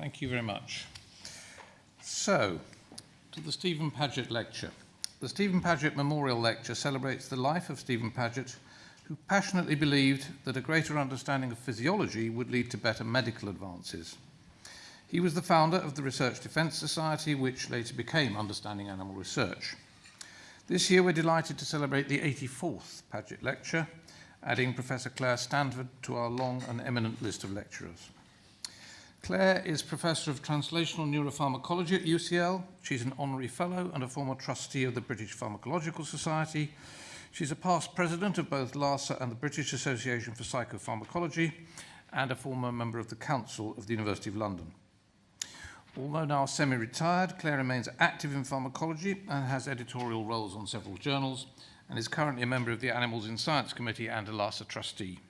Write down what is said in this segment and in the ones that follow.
Thank you very much. So, to the Stephen Paget Lecture. The Stephen Paget Memorial Lecture celebrates the life of Stephen Paget, who passionately believed that a greater understanding of physiology would lead to better medical advances. He was the founder of the Research Defence Society, which later became Understanding Animal Research. This year we're delighted to celebrate the 84th Paget Lecture, adding Professor Claire Stanford to our long and eminent list of lecturers. Claire is Professor of Translational Neuropharmacology at UCL. She's an honorary fellow and a former trustee of the British Pharmacological Society. She's a past president of both LASA and the British Association for Psychopharmacology and a former member of the Council of the University of London. Although now semi-retired, Claire remains active in pharmacology and has editorial roles on several journals and is currently a member of the Animals in Science Committee and a LASA trustee.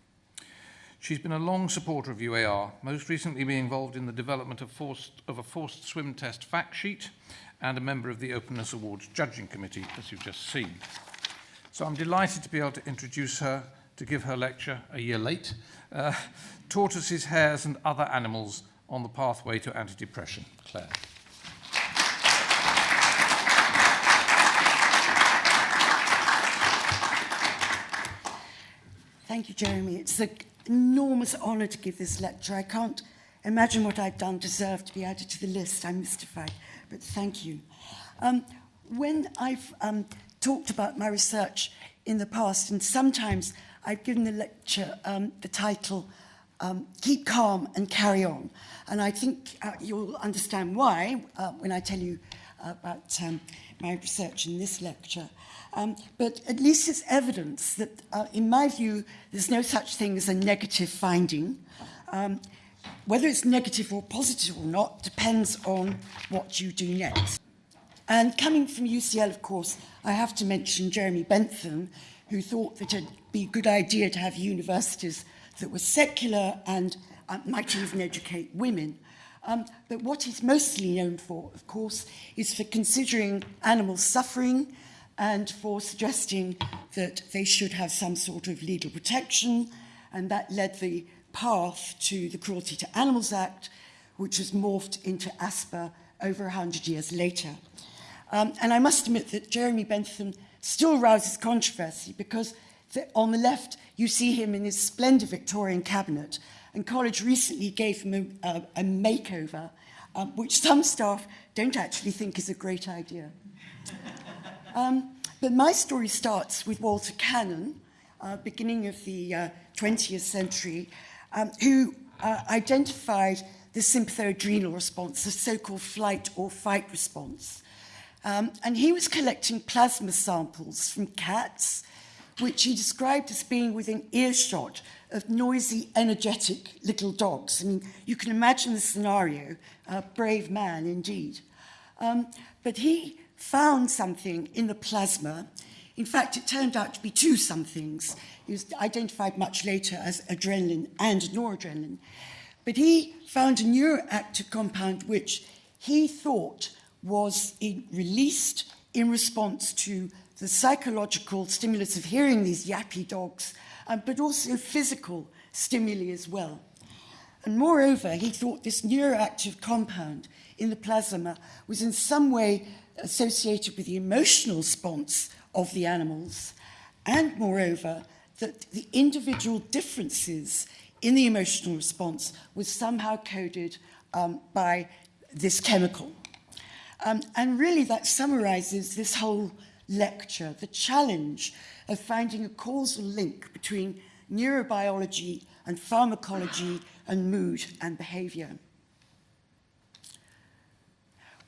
She's been a long supporter of UAR, most recently being involved in the development of, forced, of a forced swim test fact sheet and a member of the Openness Awards judging committee, as you've just seen. So I'm delighted to be able to introduce her to give her lecture a year late, uh, Tortoises, Hares and Other Animals on the Pathway to Antidepressant. Claire. Thank you, Jeremy. It's a enormous honour to give this lecture. I can't imagine what I've done deserve to be added to the list. I'm mystified, but thank you. Um, when I've um, talked about my research in the past, and sometimes I've given the lecture um, the title um, Keep Calm and Carry On. And I think uh, you'll understand why uh, when I tell you about um, my research in this lecture. Um, but at least it's evidence that, uh, in my view, there's no such thing as a negative finding. Um, whether it's negative or positive or not depends on what you do next. And coming from UCL, of course, I have to mention Jeremy Bentham, who thought that it'd be a good idea to have universities that were secular and uh, might even educate women. Um, but what he's mostly known for, of course, is for considering animal suffering and for suggesting that they should have some sort of legal protection, and that led the path to the Cruelty to Animals Act, which has morphed into ASPA over 100 years later. Um, and I must admit that Jeremy Bentham still rouses controversy because the, on the left you see him in his splendid Victorian cabinet, and college recently gave him a, a, a makeover, um, which some staff don't actually think is a great idea. Um, but my story starts with Walter Cannon, uh, beginning of the uh, 20th century, um, who uh, identified the sympathoadrenal response, the so-called flight or fight response. Um, and he was collecting plasma samples from cats, which he described as being within earshot of noisy, energetic little dogs. I mean, you can imagine the scenario, a brave man indeed. Um, but he found something in the plasma. In fact, it turned out to be two somethings. It was identified much later as adrenaline and noradrenaline. But he found a neuroactive compound which he thought was in, released in response to the psychological stimulus of hearing these yappy dogs, um, but also physical stimuli as well. And moreover, he thought this neuroactive compound in the plasma was in some way associated with the emotional response of the animals, and moreover, that the individual differences in the emotional response was somehow coded um, by this chemical. Um, and really that summarizes this whole lecture, the challenge of finding a causal link between neurobiology and pharmacology and mood and behavior.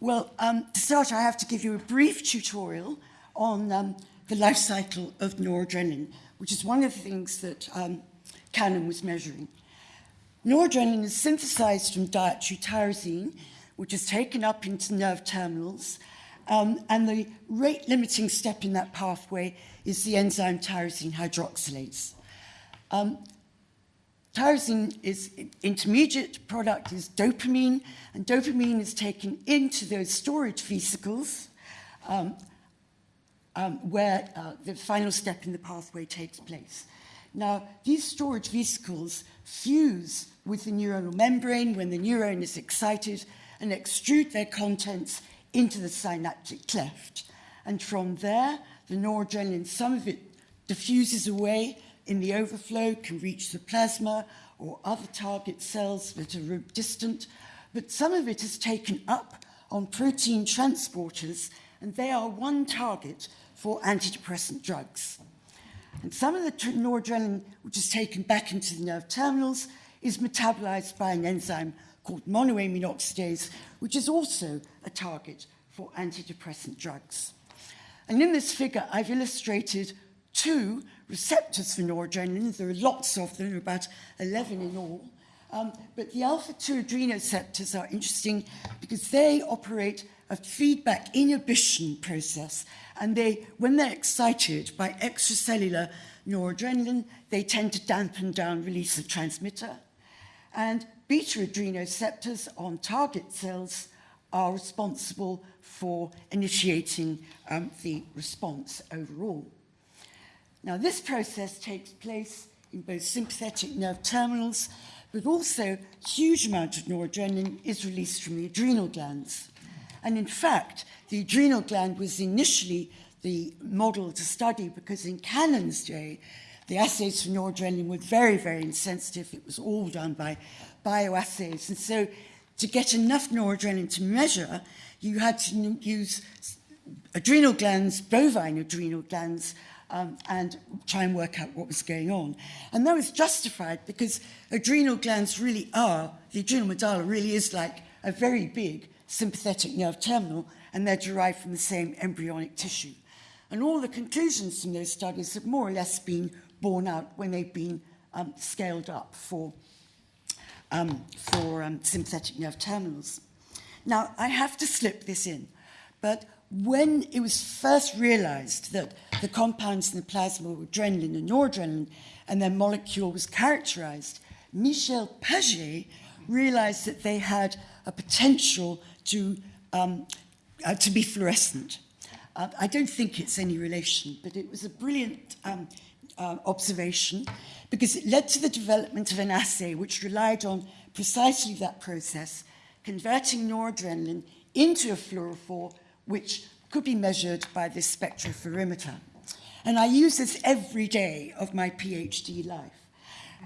Well, um, to start, I have to give you a brief tutorial on um, the life cycle of noradrenaline, which is one of the things that um, Cannon was measuring. Noradrenaline is synthesized from dietary tyrosine, which is taken up into nerve terminals, um, and the rate limiting step in that pathway is the enzyme tyrosine hydroxylase. Tyrosine is intermediate product is dopamine, and dopamine is taken into those storage vesicles um, um, where uh, the final step in the pathway takes place. Now, these storage vesicles fuse with the neuronal membrane when the neuron is excited and extrude their contents into the synaptic cleft. And from there, the noradrenaline, some of it diffuses away in the overflow, can reach the plasma or other target cells that are distant, but some of it is taken up on protein transporters, and they are one target for antidepressant drugs. And some of the noradrenaline, which is taken back into the nerve terminals, is metabolized by an enzyme called monoamine oxidase, which is also a target for antidepressant drugs. And in this figure, I've illustrated two receptors for noradrenaline. There are lots of them, about 11 in all. Um, but the alpha-2 adrenoceptors are interesting because they operate a feedback inhibition process. And they, when they're excited by extracellular noradrenaline, they tend to dampen down release of transmitter. And beta adrenoceptors on target cells are responsible for initiating um, the response overall. Now, this process takes place in both sympathetic nerve terminals, but also a huge amount of noradrenaline is released from the adrenal glands. And in fact, the adrenal gland was initially the model to study because in Cannon's day, the assays for noradrenaline were very, very insensitive. It was all done by bioassays. And so to get enough noradrenaline to measure, you had to use adrenal glands, bovine adrenal glands, um, and try and work out what was going on. And that was justified because adrenal glands really are, the adrenal medulla really is like a very big sympathetic nerve terminal, and they're derived from the same embryonic tissue. And all the conclusions from those studies have more or less been borne out when they've been um, scaled up for, um, for um, sympathetic nerve terminals. Now, I have to slip this in, but when it was first realized that the compounds in the plasma were adrenaline and noradrenaline, and their molecule was characterized, Michel Paget realized that they had a potential to, um, uh, to be fluorescent. Uh, I don't think it's any relation, but it was a brilliant um, uh, observation because it led to the development of an assay which relied on precisely that process, converting noradrenaline into a fluorophore which could be measured by this spectrophotometer. And I use this every day of my PhD life.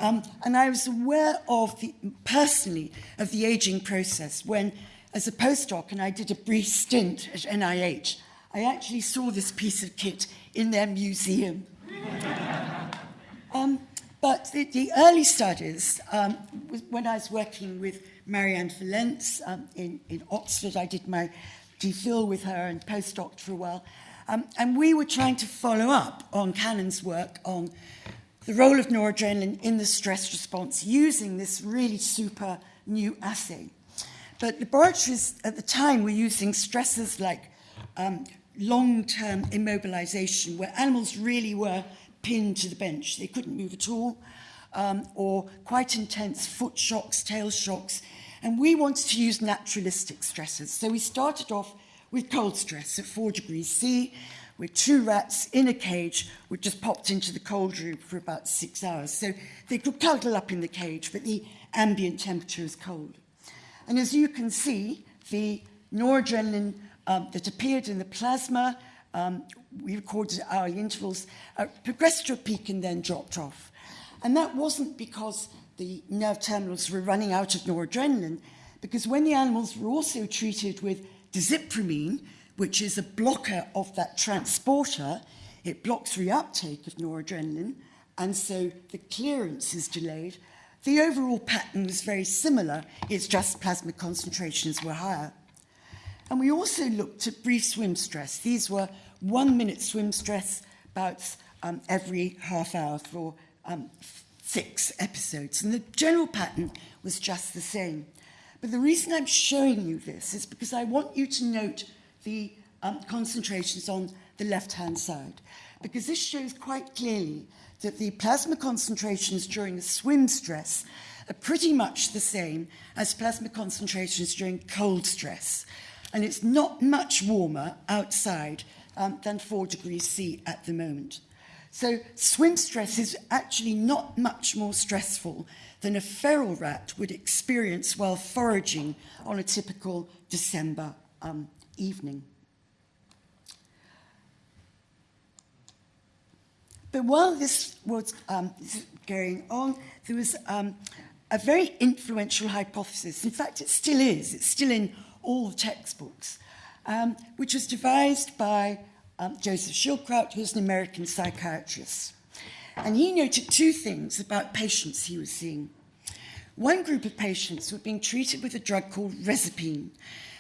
Um, and I was aware of the, personally of the aging process when, as a postdoc, and I did a brief stint at NIH, I actually saw this piece of kit in their museum. um, but the, the early studies, um, when I was working with Marianne Fillenz um, in, in Oxford, I did my DPhil with her and postdoc for a while. Um, and we were trying to follow up on Cannon's work on the role of noradrenaline in the stress response using this really super new assay. But laboratories at the time were using stresses like um, long-term immobilization, where animals really were pinned to the bench. They couldn't move at all, um, or quite intense foot shocks, tail shocks, and we wanted to use naturalistic stresses. So we started off with cold stress at four degrees C, with two rats in a cage which just popped into the cold room for about six hours. So they could cuddle up in the cage, but the ambient temperature is cold. And as you can see, the noradrenaline um, that appeared in the plasma, um, we recorded at hourly intervals, uh, progressed to a peak and then dropped off. And that wasn't because the nerve terminals were running out of noradrenaline because when the animals were also treated with desipramine, which is a blocker of that transporter, it blocks reuptake of noradrenaline, and so the clearance is delayed. The overall pattern was very similar, it's just plasma concentrations were higher. And we also looked at brief swim stress. These were one minute swim stress bouts um, every half hour for um, six episodes. And the general pattern was just the same. But the reason I'm showing you this is because I want you to note the um, concentrations on the left-hand side, because this shows quite clearly that the plasma concentrations during swim stress are pretty much the same as plasma concentrations during cold stress. And it's not much warmer outside um, than 4 degrees C at the moment. So swim stress is actually not much more stressful than a feral rat would experience while foraging on a typical December um, evening. But while this was um, going on, there was um, a very influential hypothesis. In fact, it still is. It's still in all the textbooks, um, which was devised by um, Joseph Schildkraut, who's an American psychiatrist. And he noted two things about patients he was seeing. One group of patients were being treated with a drug called Reserpine.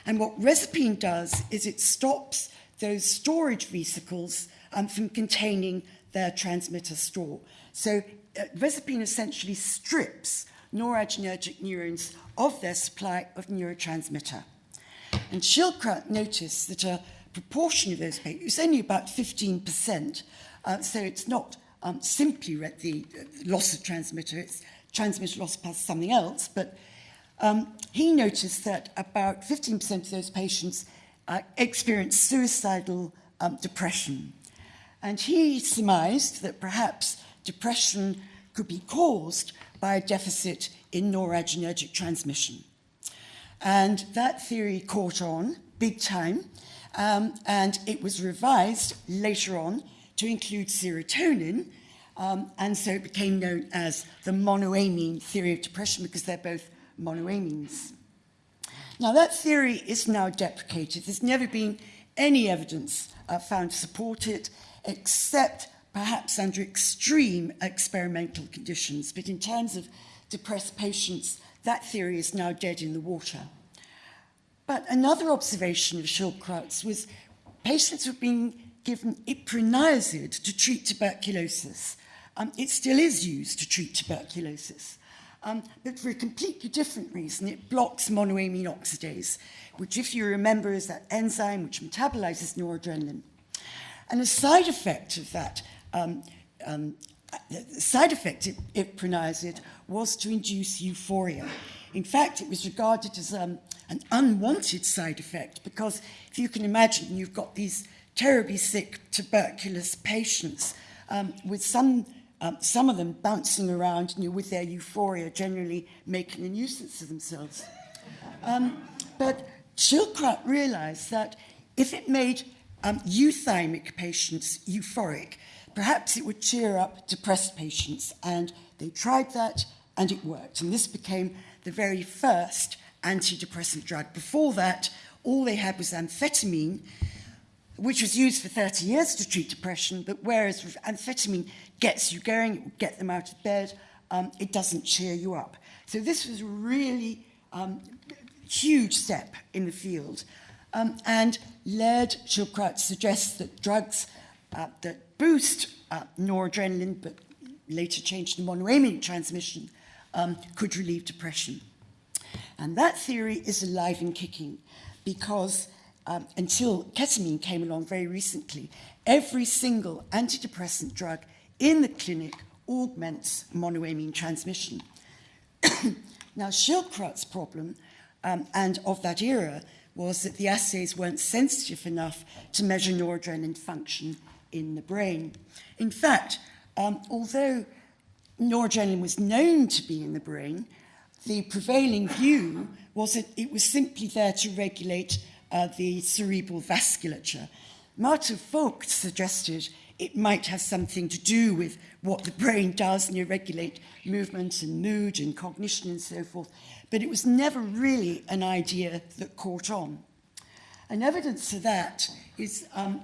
And what Reserpine does is it stops those storage vesicles um, from containing their transmitter store. So uh, Reserpine essentially strips noradrenergic neurons of their supply of neurotransmitter. And Schildkraut noticed that a proportion of those patients, it's only about 15%, uh, so it's not um, simply the loss of transmitter, it's transmitter loss past something else, but um, he noticed that about 15% of those patients uh, experienced suicidal um, depression. And he surmised that perhaps depression could be caused by a deficit in noradrenergic transmission. And that theory caught on big time, um, and it was revised later on to include serotonin, um, and so it became known as the monoamine theory of depression because they're both monoamines. Now, that theory is now deprecated. There's never been any evidence uh, found to support it, except perhaps under extreme experimental conditions. But in terms of depressed patients, that theory is now dead in the water. But another observation of Schildkraut's was patients were being given iproniazid to treat tuberculosis. Um, it still is used to treat tuberculosis, um, but for a completely different reason. It blocks monoamine oxidase, which, if you remember, is that enzyme which metabolizes noradrenaline. And a side effect of that, um, um, side effect of iproniazid was to induce euphoria. In fact, it was regarded as um, an unwanted side effect because if you can imagine, you've got these terribly sick tuberculous patients um, with some, um, some of them bouncing around you know, with their euphoria, generally making a nuisance of themselves. Um, but Schildkraut realized that if it made um, euthymic patients euphoric, perhaps it would cheer up depressed patients. And they tried that and it worked. And this became the very first antidepressant drug. Before that, all they had was amphetamine, which was used for 30 years to treat depression, but whereas amphetamine gets you going, it will get them out of bed, um, it doesn't cheer you up. So this was a really um, huge step in the field um, and led Schildkraut suggests that drugs uh, that boost uh, noradrenaline, but later changed to monoamine transmission, um, could relieve depression. And that theory is alive and kicking because um, until ketamine came along very recently, every single antidepressant drug in the clinic augments monoamine transmission. now, Schildkraut's problem, um, and of that era, was that the assays weren't sensitive enough to measure noradrenaline function in the brain. In fact, um, although noradrenaline was known to be in the brain, the prevailing view was that it was simply there to regulate uh, the cerebral vasculature. Marthe Vogt suggested it might have something to do with what the brain does and you regulate movement and mood and cognition and so forth, but it was never really an idea that caught on. And evidence of that is um,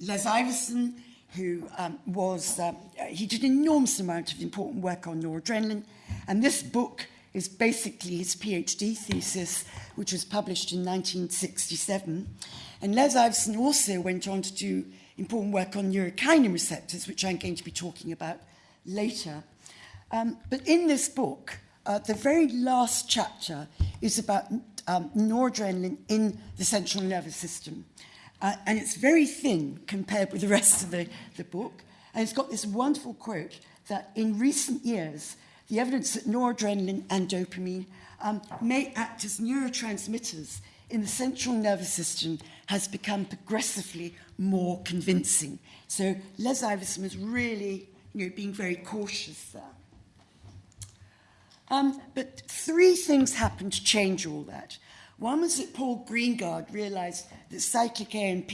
Les Iversen, who um, was, uh, he did an enormous amount of important work on noradrenaline, and this book is basically his PhD thesis, which was published in 1967. And Les also went on to do important work on neurokinin receptors, which I'm going to be talking about later. Um, but in this book, uh, the very last chapter is about um, noradrenaline in the central nervous system. Uh, and it's very thin compared with the rest of the, the book. And it's got this wonderful quote that in recent years, the evidence that noradrenaline and dopamine um, may act as neurotransmitters in the central nervous system has become progressively more convincing. So Les Iversen was really you know, being very cautious there. Um, but three things happened to change all that. One was that Paul Greengard realized that cyclic AMP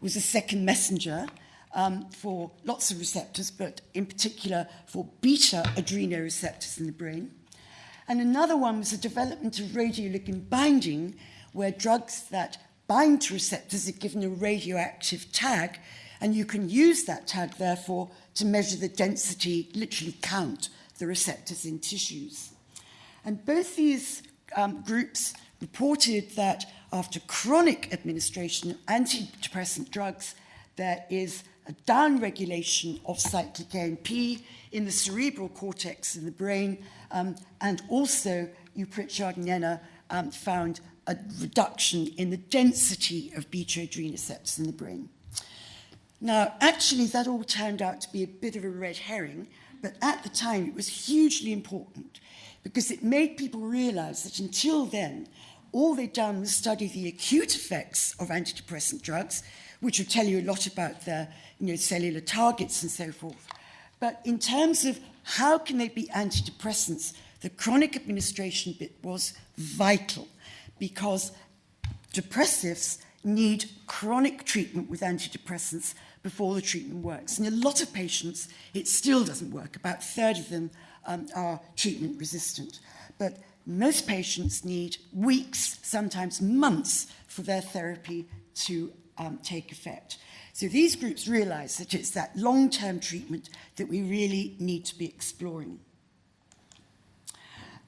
was a second messenger um, for lots of receptors, but in particular for beta adrenoreceptors in the brain. And another one was the development of radioligand binding, where drugs that bind to receptors are given a radioactive tag, and you can use that tag, therefore, to measure the density, literally count the receptors in tissues. And both these um, groups reported that after chronic administration of antidepressant drugs, there is a downregulation of cyclic AMP in the cerebral cortex in the brain, um, and also you Pritchard and Enna um, found a reduction in the density of beta adrenoceptors in the brain. Now, actually, that all turned out to be a bit of a red herring, but at the time it was hugely important because it made people realize that until then, all they'd done was study the acute effects of antidepressant drugs, which would tell you a lot about their you know, cellular targets and so forth. But in terms of how can they be antidepressants, the chronic administration bit was vital because depressives need chronic treatment with antidepressants before the treatment works. And a lot of patients, it still doesn't work. About a third of them um, are treatment resistant. But most patients need weeks, sometimes months, for their therapy to um, take effect. So these groups realize that it's that long-term treatment that we really need to be exploring.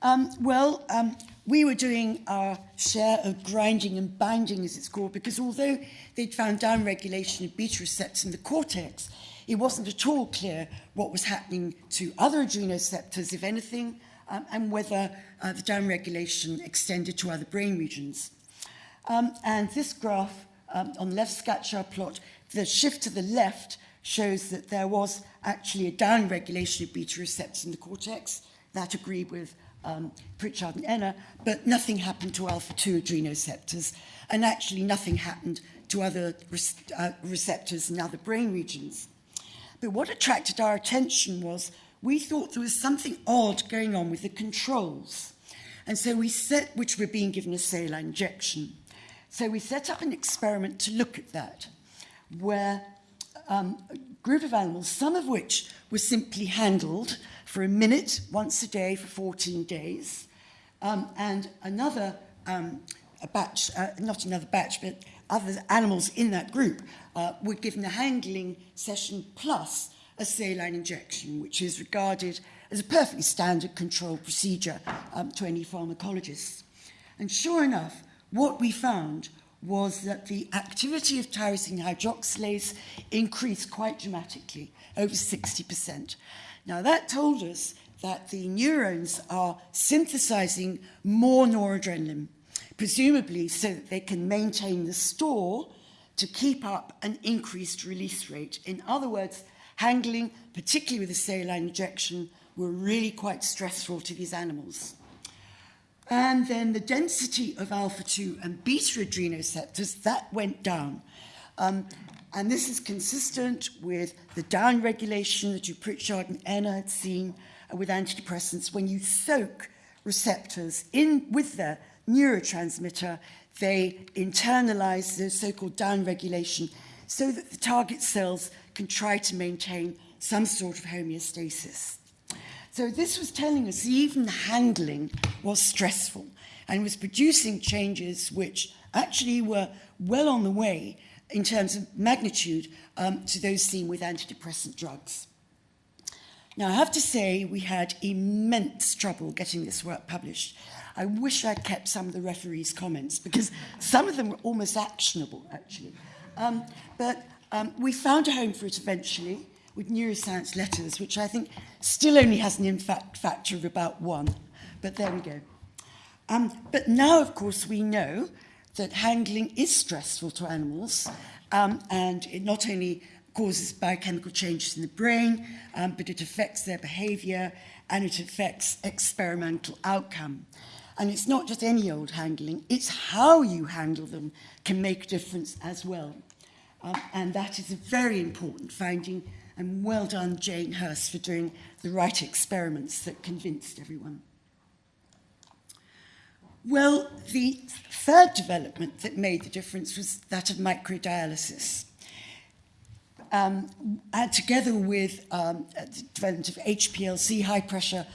Um, well, um, we were doing our share of grinding and binding, as it's called, because although they'd found downregulation of beta receptors in the cortex, it wasn't at all clear what was happening to other adrenoceptors, if anything, um, and whether uh, the downregulation extended to other brain regions. Um, and this graph um, on the left scatter plot, the shift to the left shows that there was actually a downregulation of beta receptors in the cortex. That agreed with um, Pritchard and Enna, but nothing happened to alpha-2 adrenoceptors, and actually nothing happened to other uh, receptors in other brain regions. But what attracted our attention was we thought there was something odd going on with the controls. And so we set, which were being given a saline injection. So we set up an experiment to look at that, where um, a group of animals, some of which were simply handled for a minute once a day for 14 days, um, and another um, a batch, uh, not another batch, but other animals in that group uh, were given a handling session plus a saline injection, which is regarded as a perfectly standard control procedure um, to any pharmacologist. And sure enough, what we found was that the activity of tyrosine hydroxylase increased quite dramatically, over 60%. Now, that told us that the neurons are synthesizing more noradrenaline, presumably so that they can maintain the store to keep up an increased release rate. In other words, handling, particularly with a saline injection, were really quite stressful to these animals. And then the density of alpha-2 and beta adrenoceptors, that went down. Um, and this is consistent with the downregulation that you Pritchard and Enna had seen with antidepressants. When you soak receptors in with their neurotransmitter, they internalize the so-called downregulation so that the target cells can try to maintain some sort of homeostasis. So this was telling us even handling was stressful and was producing changes which actually were well on the way in terms of magnitude um, to those seen with antidepressant drugs. Now, I have to say we had immense trouble getting this work published. I wish I'd kept some of the referees' comments because some of them were almost actionable, actually. Um, but um, we found a home for it eventually with neuroscience letters, which I think still only has an impact factor of about one. But there we go. Um, but now, of course, we know that handling is stressful to animals, um, and it not only causes biochemical changes in the brain, um, but it affects their behavior and it affects experimental outcome. And it's not just any old handling, it's how you handle them can make a difference as well. Um, and that is a very important finding. And well done, Jane Hurst, for doing the right experiments that convinced everyone. Well, the third development that made the difference was that of microdialysis. Um, and together with um, the development of HPLC, high pressure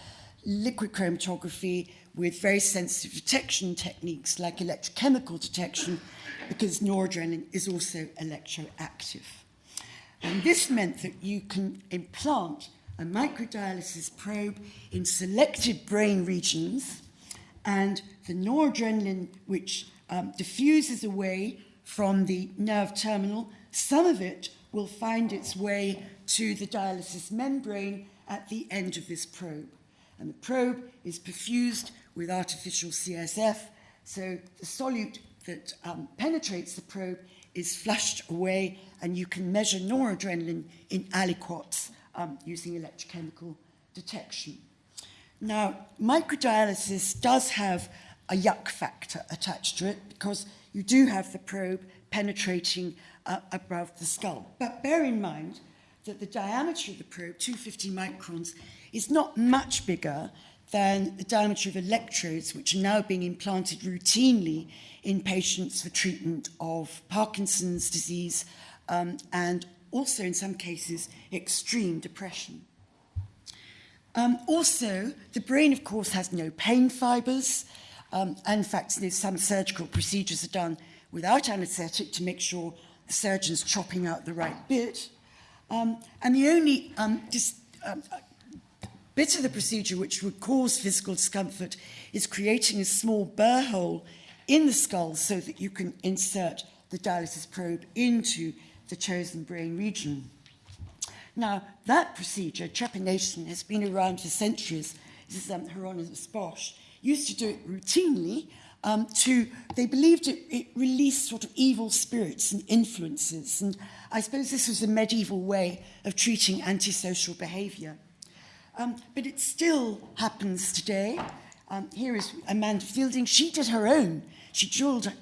liquid chromatography, with very sensitive detection techniques like electrochemical detection, because noradrenaline is also electroactive. And this meant that you can implant a microdialysis probe in selected brain regions, and the noradrenaline, which um, diffuses away from the nerve terminal, some of it will find its way to the dialysis membrane at the end of this probe. And the probe is perfused with artificial CSF, so the solute that um, penetrates the probe is flushed away, and you can measure noradrenaline in aliquots um, using electrochemical detection. Now, microdialysis does have a yuck factor attached to it because you do have the probe penetrating uh, above the skull. But bear in mind that the diameter of the probe, 250 microns, is not much bigger than the diameter of electrodes, which are now being implanted routinely in patients for treatment of Parkinson's disease um, and also, in some cases, extreme depression. Um, also, the brain, of course, has no pain fibers. Um, and in fact, some surgical procedures are done without anesthetic to make sure the surgeon's chopping out the right bit. Um, and the only um, dis, um, bit of the procedure which would cause physical discomfort is creating a small burr hole in the skull so that you can insert the dialysis probe into the chosen brain region. Now, that procedure, trepanation, has been around for centuries. This is um, Hieronymus Bosch. Used to do it routinely um, to, they believed it, it released sort of evil spirits and influences. And I suppose this was a medieval way of treating antisocial behavior. Um, but it still happens today. Um, here is Amanda Feilding. She did her own. She drilled a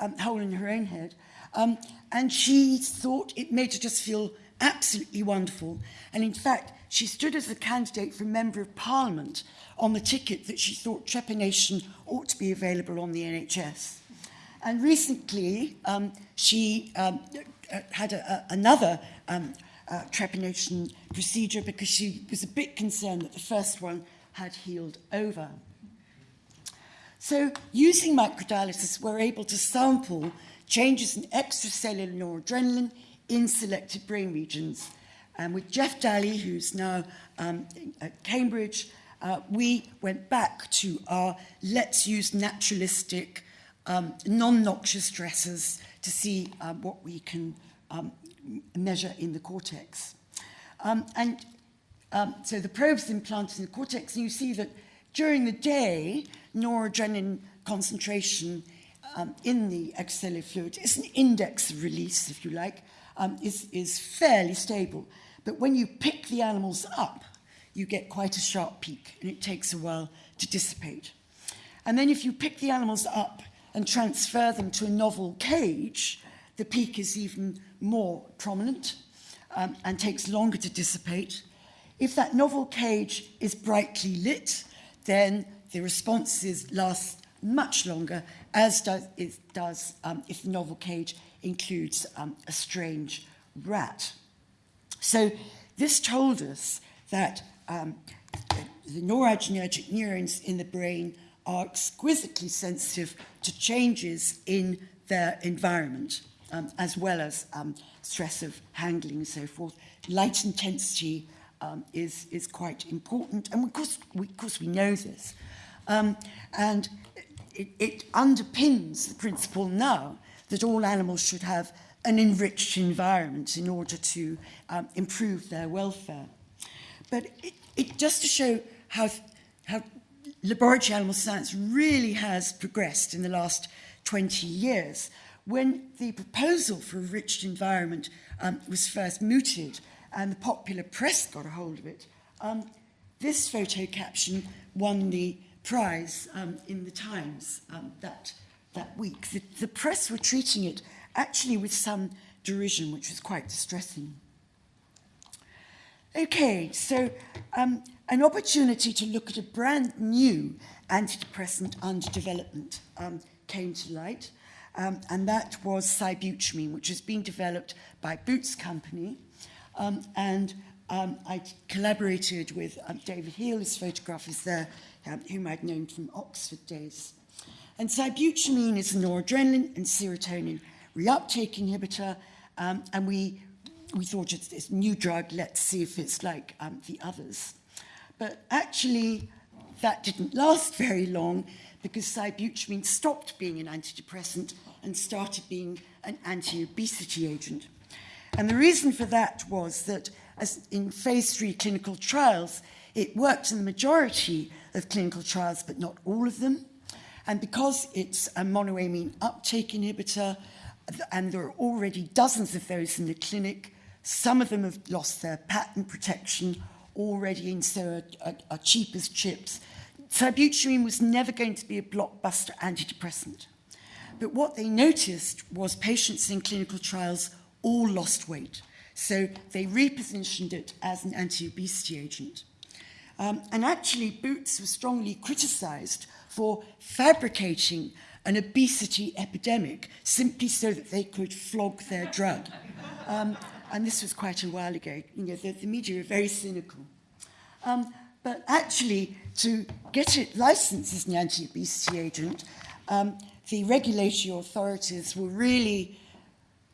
um, hole in her own head. Um, and she thought it made her just feel absolutely wonderful. And in fact, she stood as a candidate for Member of Parliament on the ticket that she thought trepanation ought to be available on the NHS. And recently, um, she um, had a, a, another um, uh, trepanation procedure because she was a bit concerned that the first one had healed over. So using microdialysis, we're able to sample changes in extracellular noradrenaline in selected brain regions. And with Jeff Dalley, who's now um, at Cambridge, uh, we went back to our let's use naturalistic, um, non-noxious stressors to see uh, what we can um, measure in the cortex. Um, and um, so the probe's implanted in the cortex, and you see that during the day, noradrenaline concentration um, in the extracellular fluid is an index of release, if you like, um, is, is fairly stable. But when you pick the animals up, you get quite a sharp peak, and it takes a while to dissipate. And then if you pick the animals up and transfer them to a novel cage, the peak is even more prominent um, and takes longer to dissipate. If that novel cage is brightly lit, then the responses last much longer, as does, it does um, if the novel cage includes um, a strange rat. So this told us that um, the noradrenergic neurons in the brain are exquisitely sensitive to changes in their environment, um, as well as um, stress of handling and so forth. Light intensity um, is, is quite important, and of course we, of course we know this. Um, and it, it underpins the principle now that all animals should have an enriched environment in order to um, improve their welfare. But it, it, just to show how, how laboratory animal science really has progressed in the last 20 years, when the proposal for a enriched environment um, was first mooted and the popular press got a hold of it, um, this photo caption won the prize um, in the Times um, that, that week. The, the press were treating it actually with some derision, which was quite distressing. Okay, so um, an opportunity to look at a brand new antidepressant under development um, came to light, um, and that was sibutramine, which has been developed by Boots Company, um, and um, I collaborated with um, David Heal, his photograph is there, um, whom I'd known from Oxford days. And sibutramine is a noradrenaline and serotonin reuptake inhibitor, um, and we we thought it's new drug, let's see if it's like um, the others. But actually, that didn't last very long because sibutramine stopped being an antidepressant and started being an anti-obesity agent. And the reason for that was that as in phase three clinical trials, it worked in the majority of clinical trials, but not all of them. And because it's a monoamine uptake inhibitor, and there are already dozens of those in the clinic, some of them have lost their patent protection already and so are, are, are cheap as chips. Sibutramine was never going to be a blockbuster antidepressant. But what they noticed was patients in clinical trials all lost weight. So they repositioned it as an anti-obesity agent. Um, and actually, Boots was strongly criticized for fabricating an obesity epidemic simply so that they could flog their drug. Um, and this was quite a while ago. You know, the, the media are very cynical. Um, but actually, to get it licensed as an anti-obesity agent, um, the regulatory authorities were really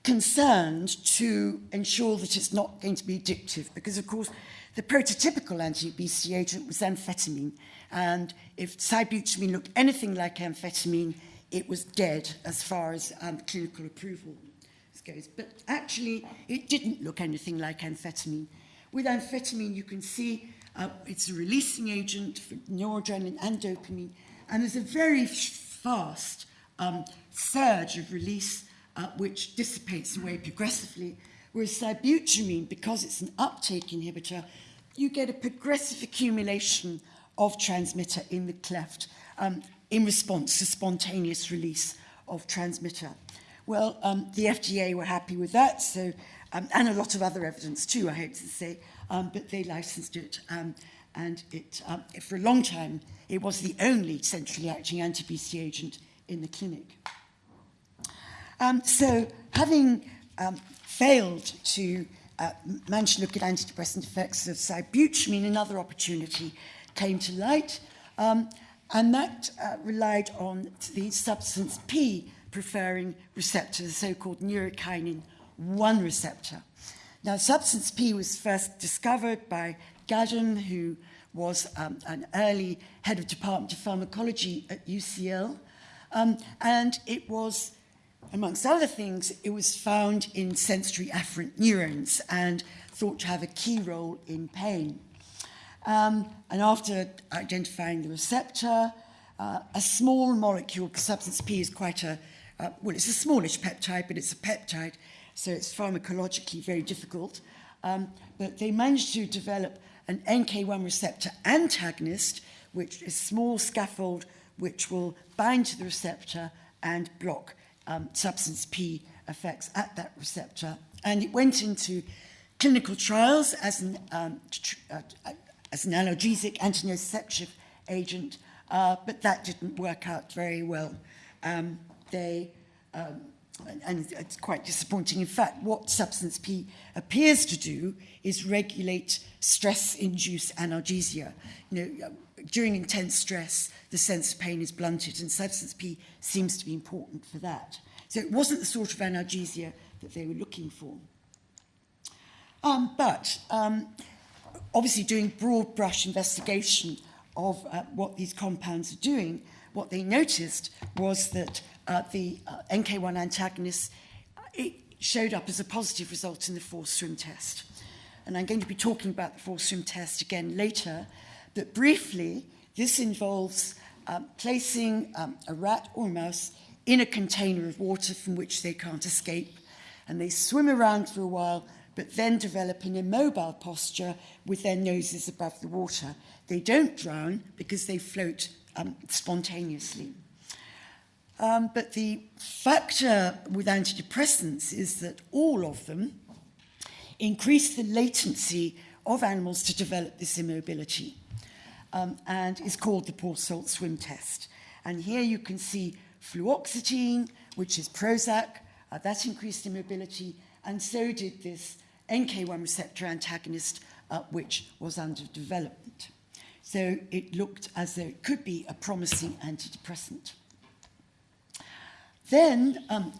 concerned to ensure that it's not going to be addictive because, of course, the prototypical anti-obesity agent was amphetamine. And if sibutramine looked anything like amphetamine, it was dead as far as um, clinical approval goes. But actually, it didn't look anything like amphetamine. With amphetamine, you can see uh, it's a releasing agent for noradrenaline and dopamine, and there's a very fast um, surge of release uh, which dissipates away progressively. Whereas sibutramine, because it's an uptake inhibitor, you get a progressive accumulation of transmitter in the cleft um, in response to spontaneous release of transmitter. Well, um, the FDA were happy with that, so, um, and a lot of other evidence too, I hope to say, um, but they licensed it. Um, and it, um, for a long time, it was the only centrally acting anti-obesity agent in the clinic. Um, so, having um, failed to uh, manage to look at antidepressant effects of sibutramine, another opportunity came to light, um, and that uh, relied on the substance P preferring receptor, the so-called neurokinin 1 receptor. Now, substance P was first discovered by Gaddum, who was um, an early head of Department of Pharmacology at UCL. Um, and it was, amongst other things, it was found in sensory afferent neurons and thought to have a key role in pain. Um, and after identifying the receptor, uh, a small molecule, substance P is quite a uh, well, it's a smallish peptide, but it's a peptide, so it's pharmacologically very difficult. Um, but they managed to develop an NK1 receptor antagonist, which is a small scaffold which will bind to the receptor and block um, substance P effects at that receptor. And it went into clinical trials as an, um, uh, as an analgesic antinociceptive agent, uh, but that didn't work out very well. Um, they, um, and it's quite disappointing. In fact, what substance P appears to do is regulate stress-induced analgesia. You know, during intense stress, the sense of pain is blunted, and substance P seems to be important for that. So it wasn't the sort of analgesia that they were looking for. Um, but um, obviously doing broad brush investigation of uh, what these compounds are doing, what they noticed was that uh, the uh, NK1 antagonist, uh, it showed up as a positive result in the forced swim test. And I'm going to be talking about the forced swim test again later, but briefly, this involves um, placing um, a rat or mouse in a container of water from which they can't escape, and they swim around for a while but then develop an immobile posture with their noses above the water. They don't drown because they float um, spontaneously. Um, but the factor with antidepressants is that all of them increase the latency of animals to develop this immobility um, and is called the Porsolt swim test. And here you can see fluoxetine, which is Prozac, uh, that increased immobility, and so did this NK1 receptor antagonist, uh, which was under development. So it looked as though it could be a promising antidepressant. Then um,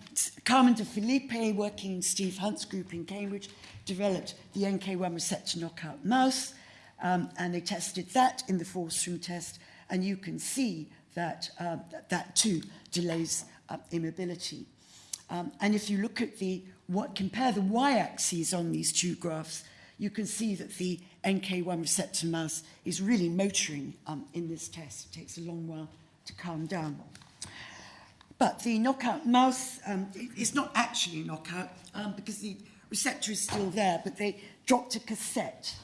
Carmen de Felipe, working in Steve Hunt's group in Cambridge, developed the NK1 receptor knockout mouse, um, and they tested that in the force swim test, and you can see that uh, that too delays uh, immobility. Um, and if you look at the what compare the y-axes on these two graphs, you can see that the NK1 receptor mouse is really motoring um, in this test. It takes a long while to calm down. But the knockout mouse um, is not actually knockout um, because the receptor is still there, but they dropped a cassette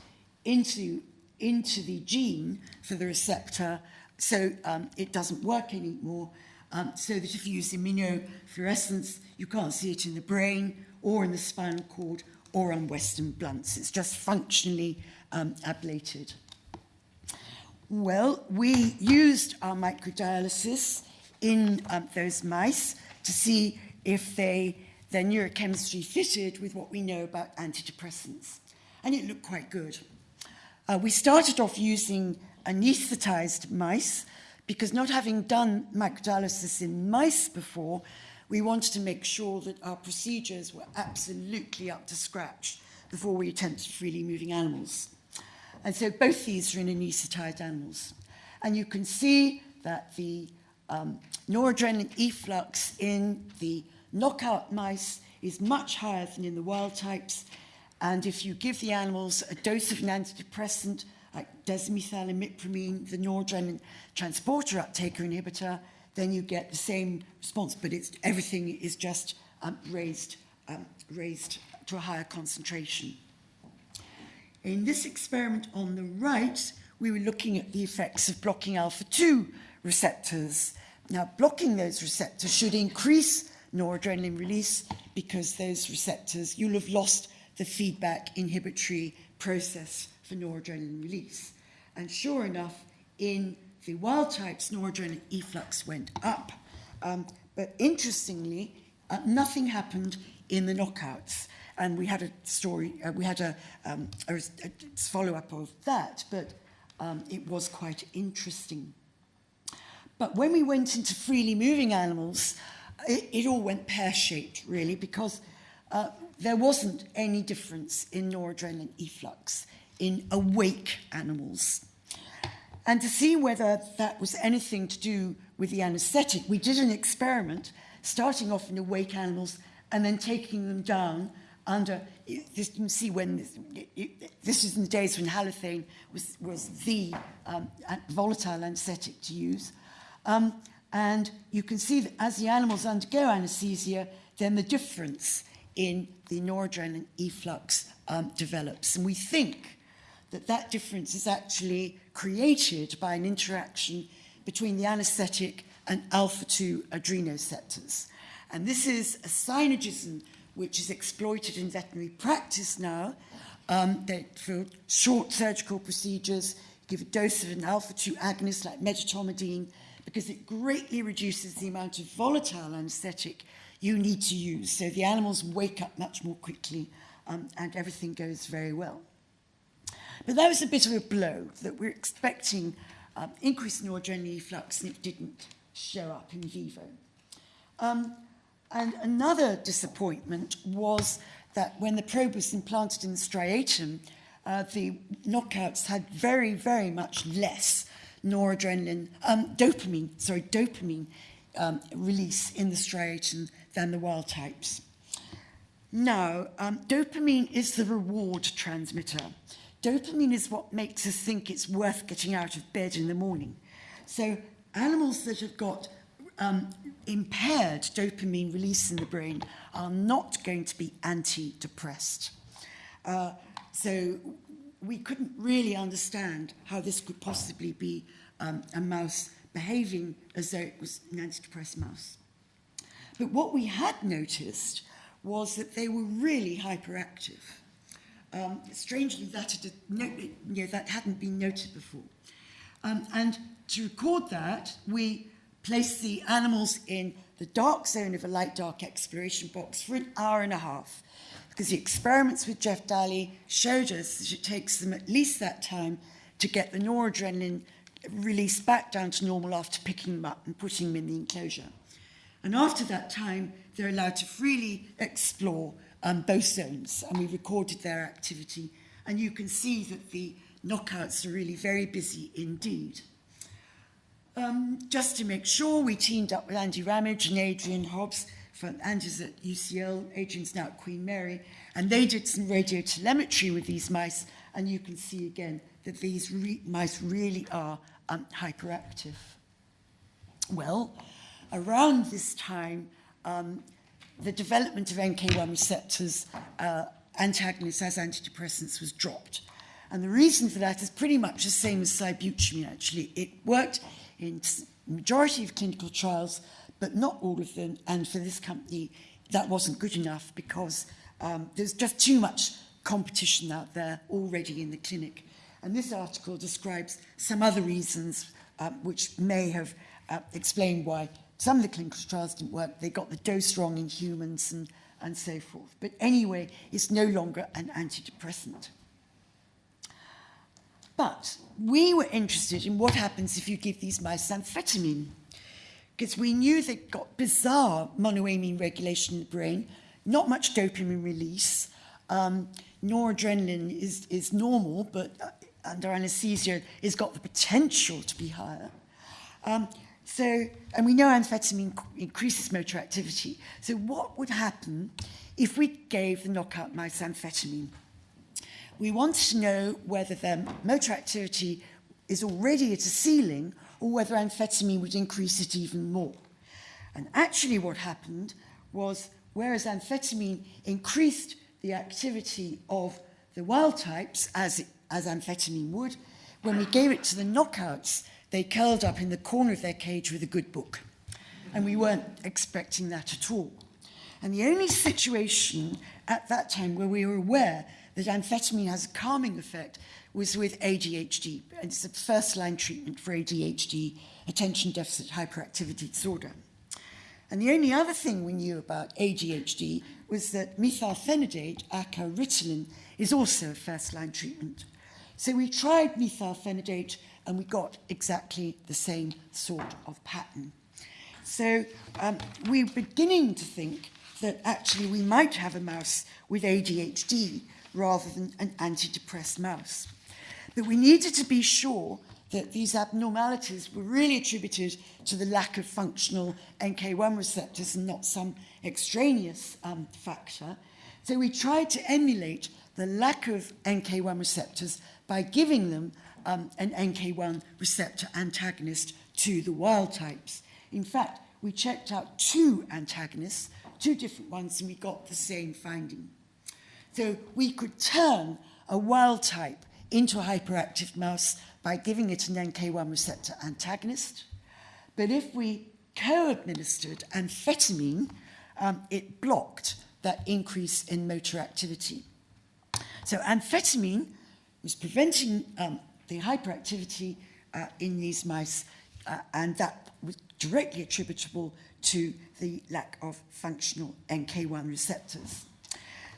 into, into the gene for the receptor so um, it doesn't work anymore. Um, so that if you use immunofluorescence, you can't see it in the brain or in the spinal cord or on Western blots. It's just functionally um, ablated. Well, we used our microdialysis in um, those mice to see if they, their neurochemistry fitted with what we know about antidepressants. And it looked quite good. Uh, we started off using anesthetized mice because not having done microdialysis in mice before, we wanted to make sure that our procedures were absolutely up to scratch before we attempted freely moving animals. And so both these are in anesthetized animals. And you can see that the um, noradrenaline efflux in the knockout mice is much higher than in the wild types. And if you give the animals a dose of an antidepressant like desmethylimipramine, the noradrenaline transporter uptaker inhibitor, then you get the same response, but it's, everything is just um, raised, um, raised to a higher concentration. In this experiment on the right, we were looking at the effects of blocking alpha-2 receptors. Now, blocking those receptors should increase noradrenaline release because those receptors, you'll have lost the feedback inhibitory process for noradrenaline release. And sure enough, in the wild types, noradrenaline efflux went up. Um, but interestingly, uh, nothing happened in the knockouts. And we had a story, uh, we had a, um, a, a follow-up of that, but um, it was quite interesting. But when we went into freely moving animals, it, it all went pear-shaped, really, because uh, there wasn't any difference in noradrenaline efflux in awake animals. And to see whether that was anything to do with the anesthetic, we did an experiment starting off in awake animals and then taking them down under, this, you can see when, this, this was in the days when halothane was, was the um, volatile anesthetic to use. Um, and you can see that as the animals undergo anesthesia, then the difference in the noradrenaline efflux um, develops. And we think that that difference is actually created by an interaction between the anesthetic and alpha-2 adrenoceptors. And this is a synergism which is exploited in veterinary practice now. Um, that for short surgical procedures, give a dose of an alpha-2 agonist like medetomidine because it greatly reduces the amount of volatile anesthetic you need to use. So the animals wake up much more quickly um, and everything goes very well. But that was a bit of a blow that we're expecting um, increase in noradrenaline efflux and it didn't show up in vivo. Um, and another disappointment was that when the probe was implanted in the striatum, uh, the knockouts had very, very much less noradrenaline, um, dopamine, sorry, dopamine um, release in the striatum than the wild types. Now, um, dopamine is the reward transmitter. Dopamine is what makes us think it's worth getting out of bed in the morning. So animals that have got um, impaired dopamine release in the brain are not going to be antidepressed. Uh, so we couldn't really understand how this could possibly be um, a mouse behaving as though it was an antidepressant mouse. But what we had noticed was that they were really hyperactive. Um, strangely, that, had, you know, that hadn't been noted before. Um, and to record that, we placed the animals in the dark zone of a light dark exploration box for an hour and a half. Because the experiments with Jeff Dalley showed us that it takes them at least that time to get the noradrenaline released back down to normal after picking them up and putting them in the enclosure. And after that time, they're allowed to freely explore um, both zones, and we recorded their activity. And you can see that the knockouts are really very busy indeed. Um, just to make sure, we teamed up with Andy Ramage and Adrian Hobbs. From Andy's at UCL, Adrian's now at Queen Mary, and they did some radio telemetry with these mice, and you can see again that these re mice really are um, hyperactive. Well, around this time, um, the development of NK1 receptors uh, antagonists as antidepressants was dropped. And the reason for that is pretty much the same as sibutramine, actually. It worked in majority of clinical trials, but not all of them. And for this company, that wasn't good enough because um, there's just too much competition out there already in the clinic. And this article describes some other reasons uh, which may have uh, explained why some of the clinical trials didn't work. They got the dose wrong in humans and, and so forth. But anyway, it's no longer an antidepressant. But we were interested in what happens if you give these mice amphetamine, because we knew they got bizarre monoamine regulation in the brain, not much dopamine release. Um, noradrenaline is, is normal, but uh, under anesthesia, it's got the potential to be higher. Um, so, and we know amphetamine increases motor activity. So what would happen if we gave the knockout mice amphetamine? We want to know whether their motor activity is already at a ceiling or whether amphetamine would increase it even more. And actually what happened was, whereas amphetamine increased the activity of the wild types, as, as amphetamine would, when we gave it to the knockouts, they curled up in the corner of their cage with a good book. And we weren't expecting that at all. And the only situation at that time where we were aware that amphetamine has a calming effect was with ADHD. It's the first line treatment for ADHD, attention deficit hyperactivity disorder. And the only other thing we knew about ADHD was that methylphenidate, ACA Ritalin, is also a first line treatment. So we tried methylphenidate and we got exactly the same sort of pattern. So um, we're beginning to think that actually we might have a mouse with ADHD rather than an antidepressed mouse. But we needed to be sure that these abnormalities were really attributed to the lack of functional NK1 receptors and not some extraneous um, factor. So we tried to emulate the lack of NK1 receptors by giving them um, an NK1 receptor antagonist to the wild types. In fact, we checked out two antagonists, two different ones, and we got the same finding. So we could turn a wild type into a hyperactive mouse by giving it an NK1 receptor antagonist. But if we co-administered amphetamine, um, it blocked that increase in motor activity. So amphetamine was preventing um, the hyperactivity uh, in these mice, uh, and that was directly attributable to the lack of functional NK1 receptors.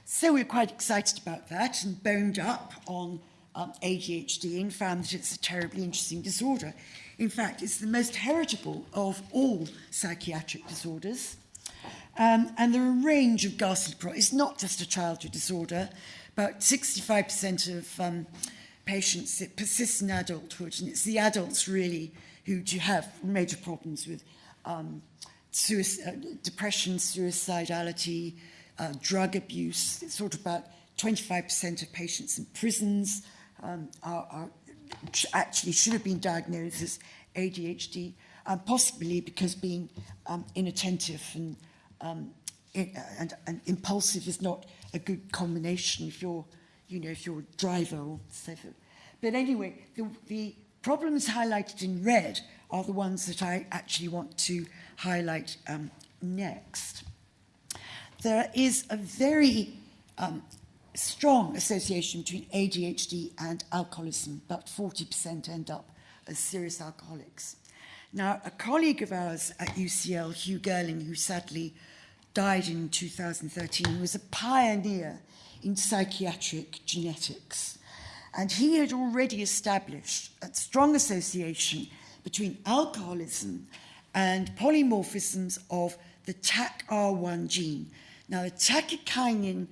So we're quite excited about that and boned up on um, ADHD and found that it's a terribly interesting disorder. In fact, it's the most heritable of all psychiatric disorders. Um, and there are a range of ghastly problems. It's not just a childhood disorder. About 65% of um, patients, it persists in adulthood, and it's the adults really who do have major problems with um, suicide, uh, depression, suicidality, uh, drug abuse. It's sort of about 25% of patients in prisons um, are, are actually should have been diagnosed as ADHD, um, possibly because being um, inattentive and, um, in, and, and impulsive is not a good combination if you're you know, if you're a driver or forth. But anyway, the, the problems highlighted in red are the ones that I actually want to highlight um, next. There is a very um, strong association between ADHD and alcoholism. About 40% end up as serious alcoholics. Now, a colleague of ours at UCL, Hugh Gurling, who sadly died in 2013, was a pioneer in psychiatric genetics. And he had already established a strong association between alcoholism and polymorphisms of the TAC-R1 gene. Now, the tachykinin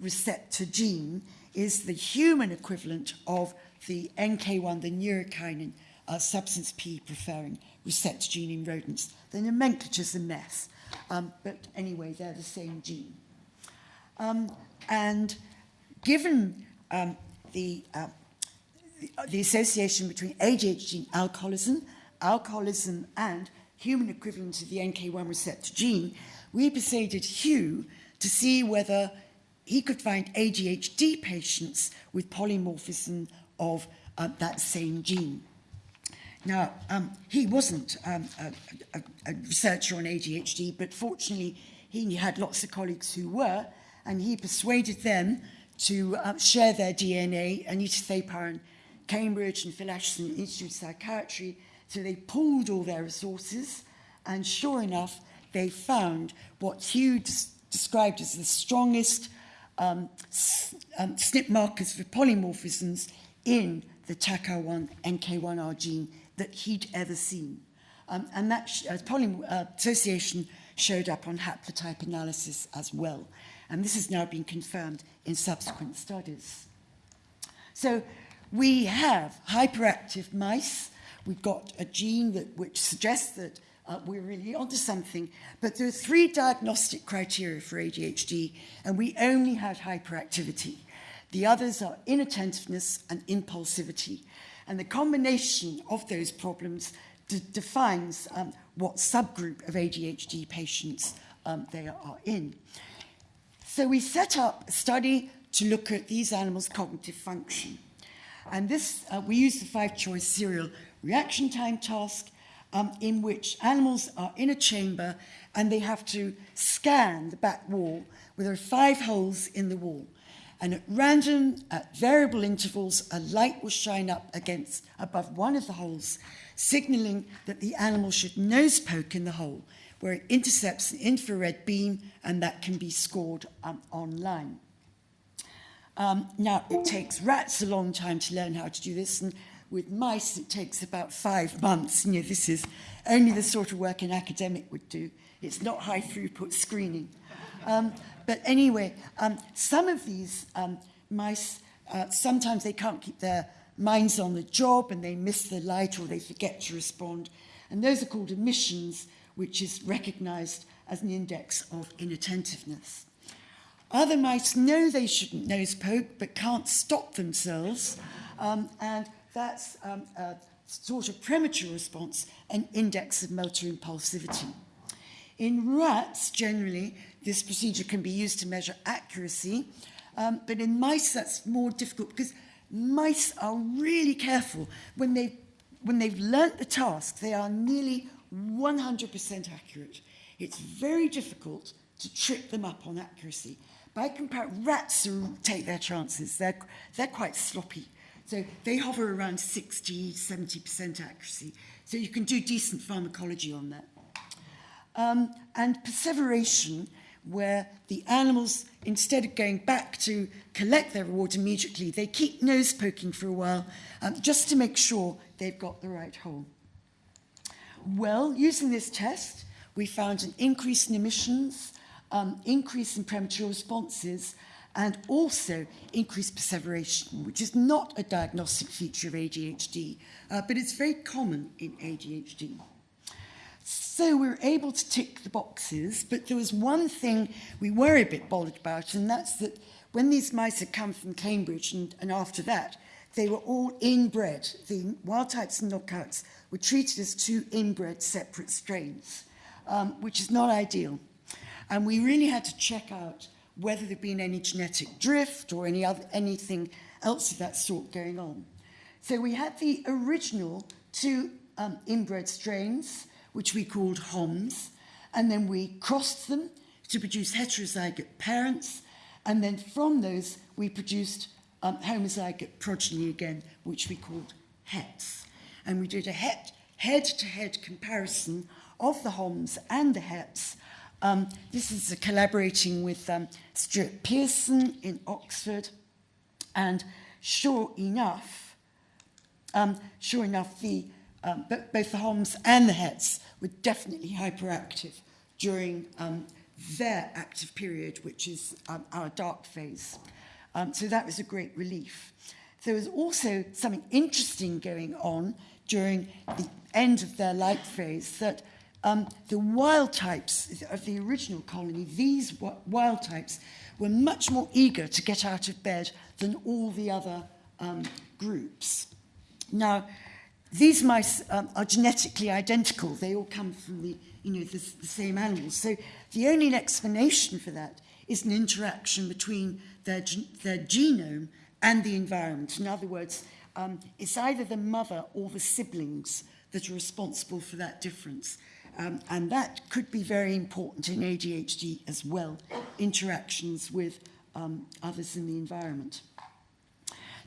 receptor gene is the human equivalent of the NK1, the neurokinin, uh, substance P preferring receptor gene in rodents. The nomenclature's a mess, um, but anyway, they're the same gene. Um, and given um, the, uh, the, association between ADHD and alcoholism, alcoholism and human equivalent of the NK1 receptor gene, we persuaded Hugh to see whether he could find ADHD patients with polymorphism of uh, that same gene. Now, um, he wasn't um, a, a, a researcher on ADHD, but fortunately he had lots of colleagues who were, and he persuaded them to uh, share their DNA, Anita Thapar in Cambridge and Phil Asherson Institute of Psychiatry. So they pooled all their resources, and sure enough, they found what Hugh described as the strongest um, um, SNP markers for polymorphisms in the TACR1 NK1R gene that he'd ever seen. Um, and that sh- uh, poly- uh, association showed up on haplotype analysis as well. And this has now been confirmed in subsequent studies. So we have hyperactive mice. We've got a gene that, which suggests that uh, we're really onto something. But there are three diagnostic criteria for ADHD, and we only had hyperactivity. The others are inattentiveness and impulsivity. And the combination of those problems de- defines um, what subgroup of ADHD patients um, they are in. So we set up a study to look at these animals' cognitive function. And this, uh, we use the five choice serial reaction time task um, in which animals are in a chamber and they have to scan the back wall where there are five holes in the wall. And at random, at variable intervals, a light will shine up against above one of the holes, signaling that the animal should nose poke in the hole, where it intercepts an infrared beam and that can be scored um, online. Um, now, it takes rats a long time to learn how to do this, and with mice, it takes about five months. You know, this is only the sort of work an academic would do. It's not high throughput screening. Um, but anyway, um, some of these um, mice, uh, sometimes they can't keep their minds on the job and they miss the light or they forget to respond. And those are called emissions. Which is recognized as an index of inattentiveness. Other mice know they shouldn't nose poke but can't stop themselves. Um, and that's um, a sort of premature response, an index of motor impulsivity. In rats, generally, this procedure can be used to measure accuracy, um, but in mice, that's more difficult because mice are really careful. When they've, when they've learnt the task, they are nearly 100% accurate. It's very difficult to trip them up on accuracy. By comparison, rats take their chances. They're, they're quite sloppy. So they hover around 60, 70% accuracy. So you can do decent pharmacology on that. Um, and perseveration, where the animals, instead of going back to collect their reward immediately, they keep nose poking for a while um, just to make sure they've got the right hole. Well, using this test, we found an increase in omissions, um, increase in premature responses, and also increased perseveration, which is not a diagnostic feature of ADHD, uh, but it's very common in ADHD. So we were able to tick the boxes, but there was one thing we were a bit bothered about, and that's that when these mice had come from Cambridge and, and after that, they were all inbred. The wild types and knockouts were treated as two inbred separate strains, um, which is not ideal. And we really had to check out whether there'd been any genetic drift or any other, anything else of that sort going on. So we had the original two um, inbred strains, which we called HOMS, and then we crossed them to produce heterozygote parents, and then from those we produced um, homozygote progeny again, which we called HETs. And we did a head-to-head comparison of the HOMS and the HETs. Um, this is collaborating with um, Stuart Peirson in Oxford, and sure enough, um, sure enough, the, um, both the HOMS and the HETs were definitely hyperactive during um, their active period, which is um, our dark phase. So that was a great relief. There was also something interesting going on during the end of their light phase that um, the wild types of the original colony, these wild types, were much more eager to get out of bed than all the other um, groups. Now, these mice um, are genetically identical. They all come from the, you know, the, the same animals. So the only explanation for that is an interaction between their, their genome and the environment. In other words, um, it's either the mother or the siblings that are responsible for that difference. Um, and that could be very important in ADHD as well, interactions with um, others in the environment.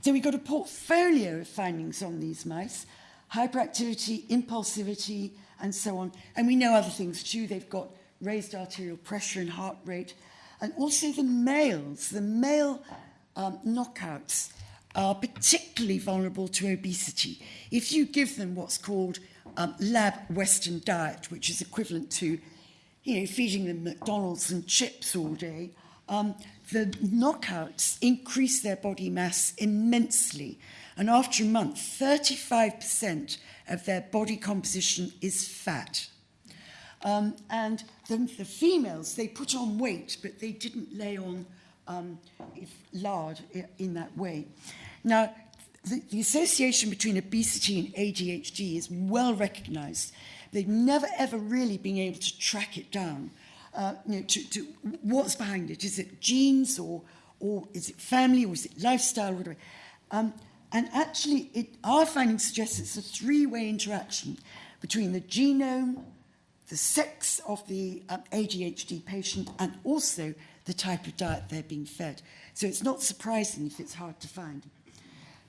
So we've got a portfolio of findings on these mice, hyperactivity, impulsivity, and so on. And we know other things too. They've got raised arterial pressure and heart rate. And also the males, the male um, knockouts are particularly vulnerable to obesity. If you give them what's called um, lab Western diet, which is equivalent to you know, feeding them McDonald's and chips all day, um, the knockouts increase their body mass immensely. And after a month, 35% of their body composition is fat. Um, and the, the females, they put on weight, but they didn't lay on um, lard in that way. Now, the, the association between obesity and ADHD is well recognized. They've never ever really been able to track it down. Uh, you know, to, to what's behind it? Is it genes or, or is it family or is it lifestyle? Or whatever. Um, and actually, it, our findings suggest it's a three-way interaction between the genome, the sex of the um, ADHD patient, and also the type of diet they're being fed. So it's not surprising if it's hard to find.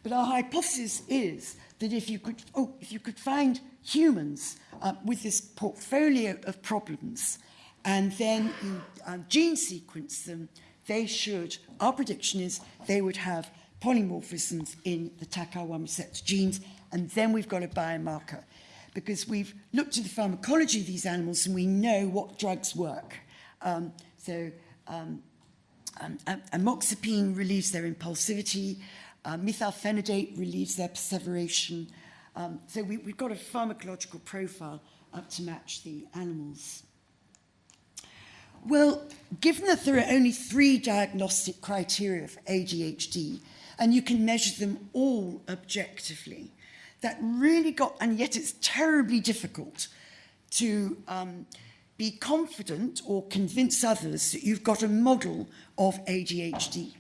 But our hypothesis is that if you could, oh, if you could find humans uh, with this portfolio of problems and then you uh, gene sequence them, they should, our prediction is they would have polymorphisms in the TACR1 receptor genes, and then we've got a biomarker. Because we've looked at the pharmacology of these animals and we know what drugs work. Um, so um, um, amoxapine relieves their impulsivity, uh, methylphenidate relieves their perseveration. Um, so we, we've got a pharmacological profile up to match the animals. Well, given that there are only three diagnostic criteria for ADHD, and you can measure them all objectively, that really got, and yet it's terribly difficult to um, be confident or convince others that you've got a model of ADHD.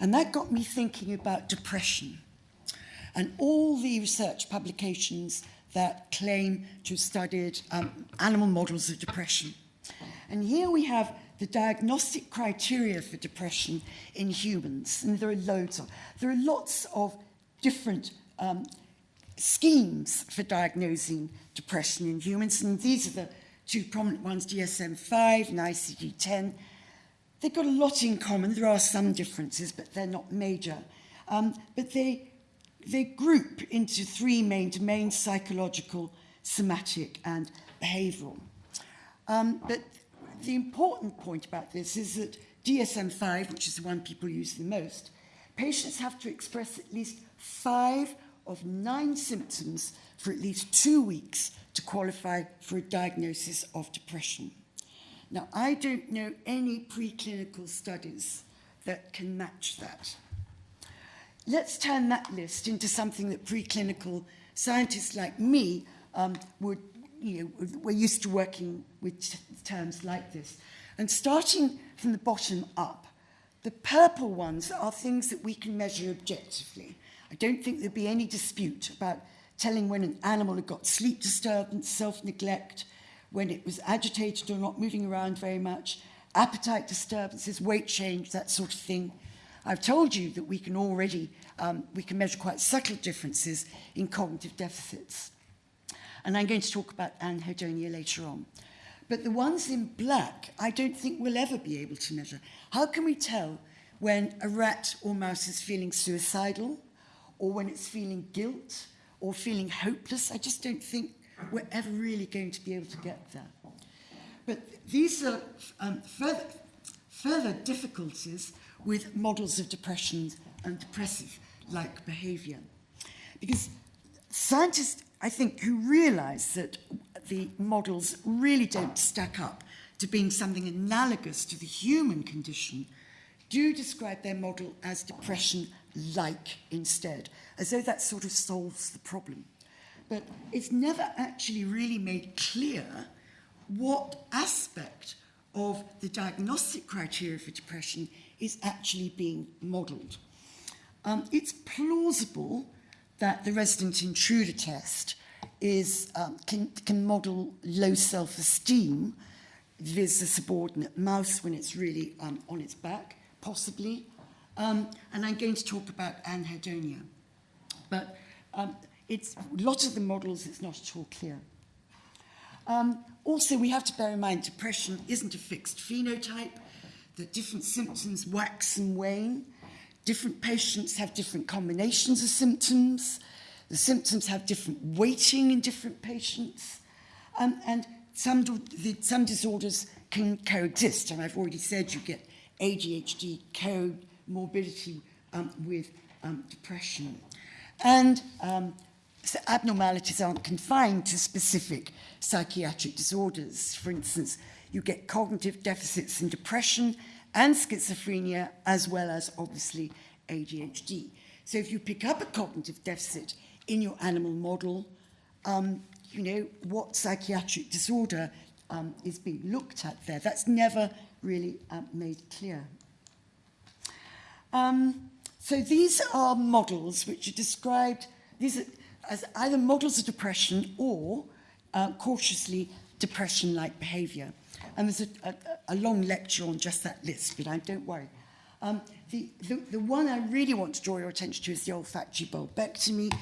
And that got me thinking about depression and all the research publications that claim to have studied um, animal models of depression. And here we have the diagnostic criteria for depression in humans, and there are loads of. There are lots of different um, schemes for diagnosing depression in humans, and these are the two prominent ones, DSM-5 and ICD-10. They've got a lot in common. There are some differences, but they're not major. Um, but they, they group into three main domains, psychological, somatic, and behavioral. Um, but the important point about this is that DSM-5, which is the one people use the most, patients have to express at least five of nine symptoms for at least two weeks to qualify for a diagnosis of depression. Now, I don't know any preclinical studies that can match that. Let's turn that list into something that preclinical scientists like me um, would, you know, we're used to working with terms like this. And starting from the bottom up, The purple ones are things that we can measure objectively. I don't think there'd be any dispute about telling when an animal had got sleep disturbance, self-neglect, when it was agitated or not moving around very much, appetite disturbances, weight change, that sort of thing. I've told you that we can already, um, we can measure quite subtle differences in cognitive deficits. And I'm going to talk about anhedonia later on. But the ones in black, I don't think we'll ever be able to measure. How can we tell when a rat or mouse is feeling suicidal, or when it's feeling guilt, or feeling hopeless? I just don't think we're ever really going to be able to get there. But these are um, further, further difficulties with models of depression and depressive-like behaviour. Because scientists, I think, who realise that the models really don't stack up to being something analogous to the human condition, do describe their model as depression-like instead, as though that sort of solves the problem. But it's never actually really made clear what aspect of the diagnostic criteria for depression is actually being modelled. Um, it's plausible that the resident intruder test is, um, can, can model low self-esteem vis a subordinate mouse when it's really um, on its back, possibly. Um, and I'm going to talk about anhedonia. But um, it's lots of the models, it's not at all clear. Um, also, we have to bear in mind depression isn't a fixed phenotype, that different symptoms wax and wane. Different patients have different combinations of symptoms. The symptoms have different weighting in different patients. Um, and some, the, some disorders can coexist. And I've already said you get ADHD comorbidity um, with um, depression. And um, so abnormalities aren't confined to specific psychiatric disorders. For instance, you get cognitive deficits in depression and schizophrenia, as well as obviously ADHD. So if you pick up a cognitive deficit in your animal model, um, you know, what psychiatric disorder um, is being looked at there. That's never really um, made clear. Um, so these are models which are described these are as either models of depression or uh, cautiously depression-like behaviour. And there's a, a, a long lecture on just that list, but I don't worry. Um, the, the, the one I really want to draw your attention to is the olfactory bulbectomy,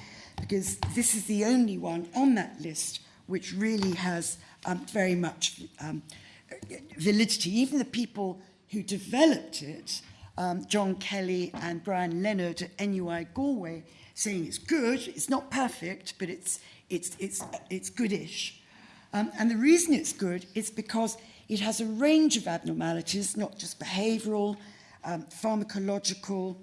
because this is the only one on that list which really has um, very much um, validity. Even the people who developed it, um, John Kelly and Brian Leonard at NUI Galway, saying it's good, it's not perfect, but it's, it's, it's, it's goodish. Um, and the reason it's good is because it has a range of abnormalities, not just behavioral, um, pharmacological,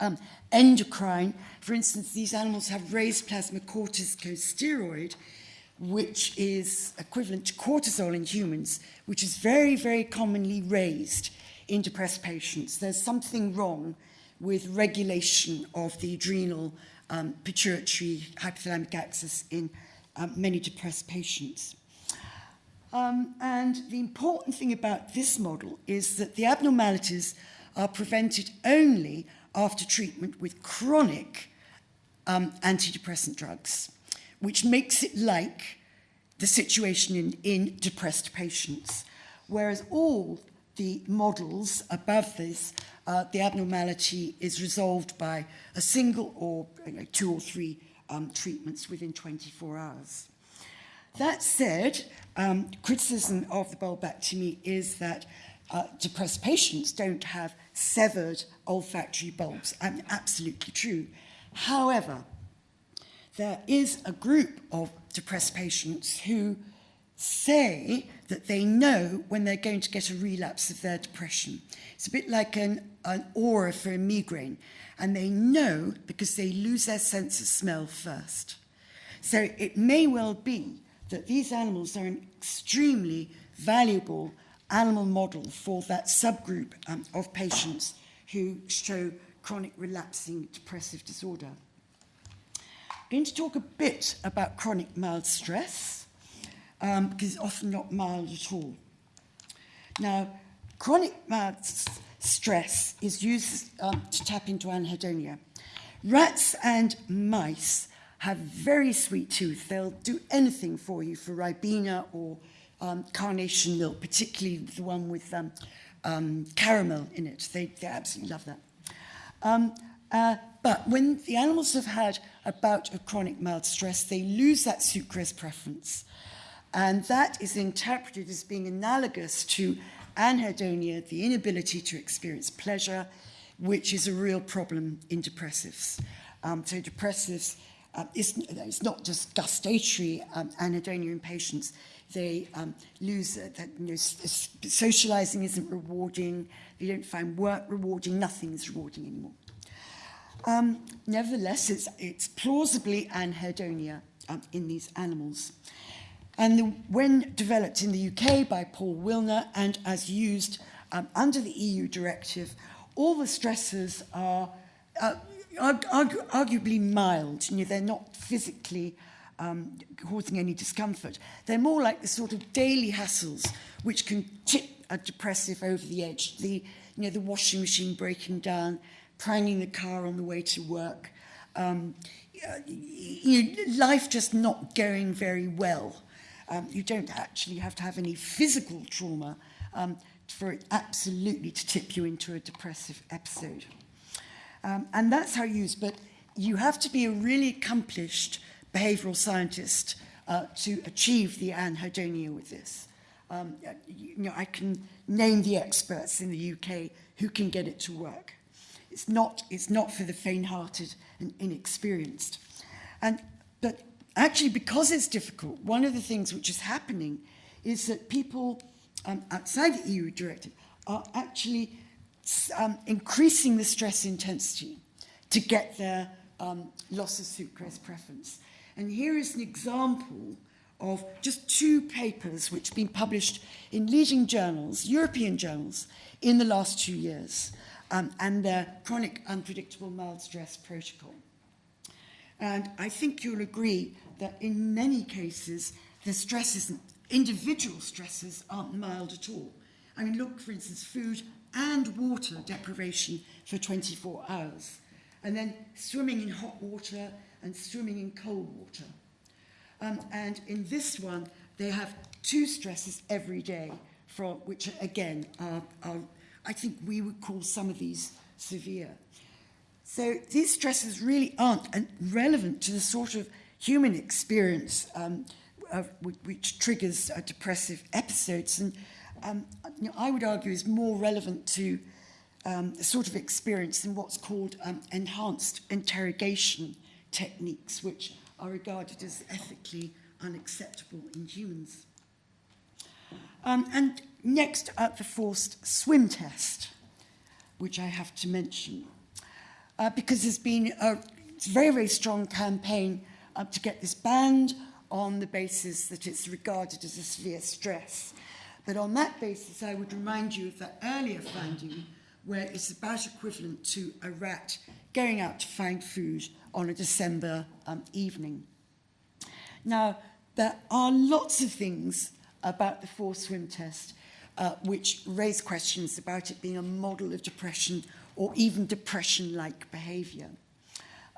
um, endocrine. For instance, these animals have raised plasma corticosteroid, which is equivalent to cortisol in humans, which is very, very commonly raised in depressed patients. There's something wrong with regulation of the adrenal um, pituitary hypothalamic axis in um, many depressed patients. Um, and the important thing about this model is that the abnormalities are prevented only after treatment with chronic um, antidepressant drugs, which makes it like the situation in, in depressed patients. Whereas all the models above this, uh, the abnormality is resolved by a single or you know, two or three um, treatments within 24 hours. That said, um, criticism of the bulbectomy is that uh, depressed patients don't have severed olfactory bulbs. I mean, absolutely true. However, there is a group of depressed patients who say that they know when they're going to get a relapse of their depression. It's a bit like an, an aura for a migraine, and they know because they lose their sense of smell first. So it may well be that these animals are an extremely valuable animal model for that subgroup um, of patients who show chronic relapsing depressive disorder. I'm going to talk a bit about chronic mild stress, um, because it's often not mild at all. Now, chronic mild stress is used um, to tap into anhedonia. Rats and mice have very sweet tooth. They'll do anything for you for Ribena or um, carnation milk, particularly the one with um, um, caramel in it. They, they absolutely love that. Um, uh, but when the animals have had a bout of chronic mild stress, they lose that sucrose preference. And that is interpreted as being analogous to anhedonia, the inability to experience pleasure, which is a real problem in depressives. Um, so depressives, uh, it's, it's not just gustatory um, anhedonia in patients. They um, lose uh, that, you know, socializing isn't rewarding. They don't find work rewarding. Nothing is rewarding anymore. Um, nevertheless, it's, it's plausibly anhedonia um, in these animals. And the, when developed in the UK by Paul Willner and as used um, under the EU directive, all the stresses are uh, argu arguably mild. You know, they're not physically um, causing any discomfort. They're more like the sort of daily hassles which can tip a depressive over the edge. The, you know, the washing machine breaking down, pranging the car on the way to work, um, you know, life just not going very well. Um, you don't actually have to have any physical trauma um, for it absolutely to tip you into a depressive episode. Um, and that's how you use, but you have to be a really accomplished behavioral scientist uh, to achieve the anhedonia with this. Um, you know, I can name the experts in the UK who can get it to work. It's not, it's not for the faint-hearted and inexperienced. And, but actually, because it's difficult, one of the things which is happening is that people um, outside the EU directive are actually um, increasing the stress intensity to get their um, loss of sucrose preference. And here is an example of just two papers which have been published in leading journals, European journals, in the last two years um, and their chronic unpredictable mild stress protocol. And I think you'll agree that in many cases, the stresses, individual stresses aren't mild at all. I mean, look, for instance, food and water deprivation for 24 hours, and then swimming in hot water and swimming in cold water. Um, and in this one, they have two stresses every day, from, which again are, are I think we would call some of these severe. So these stresses really aren't relevant to the sort of human experience um, of, which triggers uh, depressive episodes. And um, you know, I would argue is more relevant to um, sort of experience in what's called um, enhanced interrogation techniques, which are regarded as ethically unacceptable in humans. Um, and next up, the forced swim test, which I have to mention, uh, because there's been a very, very strong campaign uh, to get this banned on the basis that it's regarded as a severe stress. But on that basis, I would remind you of that earlier finding where it's about equivalent to a rat going out to find food on a December um, evening. Now, there are lots of things about the forced swim test, uh, which raise questions about it being a model of depression or even depression-like behaviour.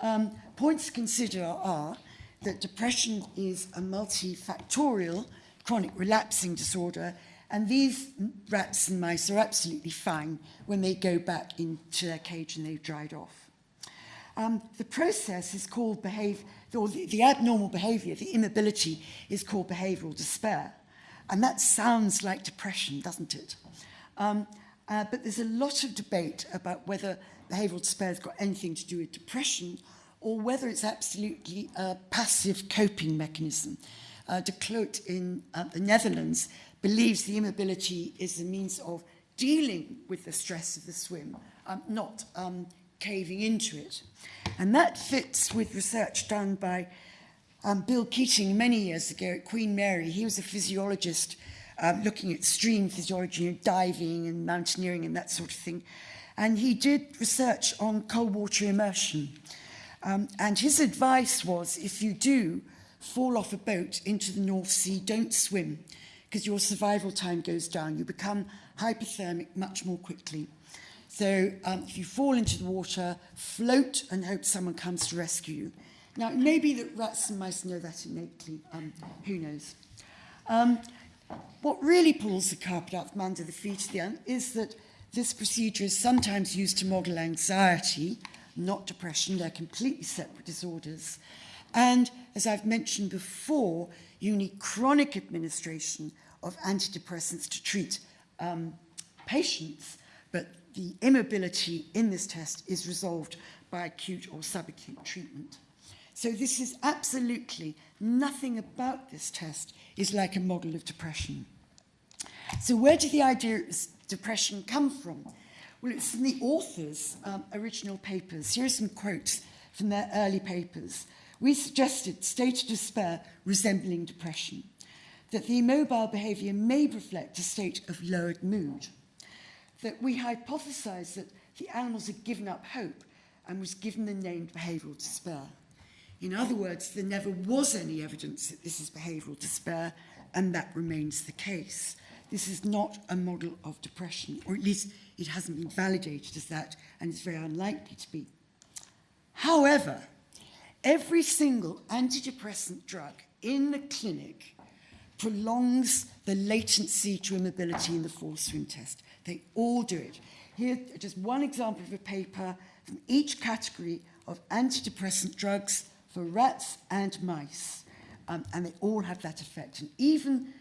Um, points to consider are that depression is a multifactorial chronic relapsing disorder and these rats and mice are absolutely fine when they go back into their cage and they've dried off. Um, the process is called behave, or the, the abnormal behaviour, the immobility, is called behavioural despair. And that sounds like depression, doesn't it? Um, uh, but there's a lot of debate about whether behavioural despair has got anything to do with depression or whether it's absolutely a passive coping mechanism. Uh, de Kloet in uh, the Netherlands believes the immobility is a means of dealing with the stress of the swim, um, not um, caving into it. And that fits with research done by um, Bill Keatinge many years ago at Queen Mary. He was a physiologist um, looking at stream physiology, know, diving and mountaineering and that sort of thing. And he did research on cold water immersion. Um, and his advice was if you do fall off a boat into the North Sea, don't swim because your survival time goes down. You become hypothermic much more quickly. So um, if you fall into the water, float and hope someone comes to rescue you. Now, it may be that rats and mice know that innately. Um, who knows? Um, what really pulls the carpet out from under the feet of the ant is that this procedure is sometimes used to model anxiety, not depression. They're completely separate disorders. And as I've mentioned before, you need chronic administration of antidepressants to treat um, patients, but the immobility in this test is resolved by acute or subacute treatment. So this is absolutely nothing about this test is like a model of depression. So where did the idea of depression come from? Well, it's in the author's um, original papers. Here are some quotes from their early papers. We suggested state of despair resembling depression, that the immobile behaviour may reflect a state of lowered mood, that we hypothesised that the animals had given up hope and was given the name behavioural despair. In other words, there never was any evidence that this is behavioural despair, and that remains the case. This is not a model of depression, or at least it hasn't been validated as that, and it's very unlikely to be. However, every single antidepressant drug in the clinic prolongs the latency to immobility in the forced swim test. They all do it. Here, just one example of a paper from each category of antidepressant drugs for rats and mice. Um, and they all have that effect. And even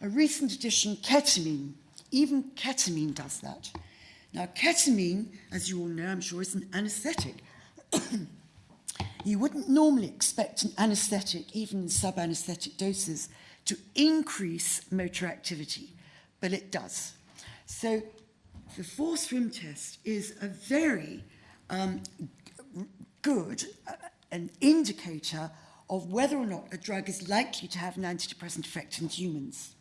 a recent addition, ketamine, even ketamine does that. Now, ketamine, as you all know, I'm sure, is an anesthetic. you wouldn't normally expect an anesthetic, even in sub-anesthetic doses, to increase motor activity, but it does. So the forced swim test is a very um, good uh, an indicator of whether or not a drug is likely to have an antidepressant effect in humans.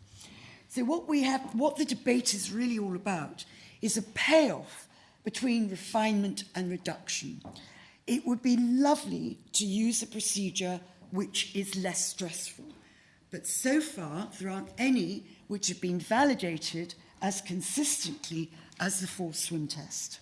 So what we have, what the debate is really all about is a payoff between refinement and reduction. It would be lovely to use a procedure which is less stressful. But so far, there aren't any which have been validated as consistently as the forced swim test.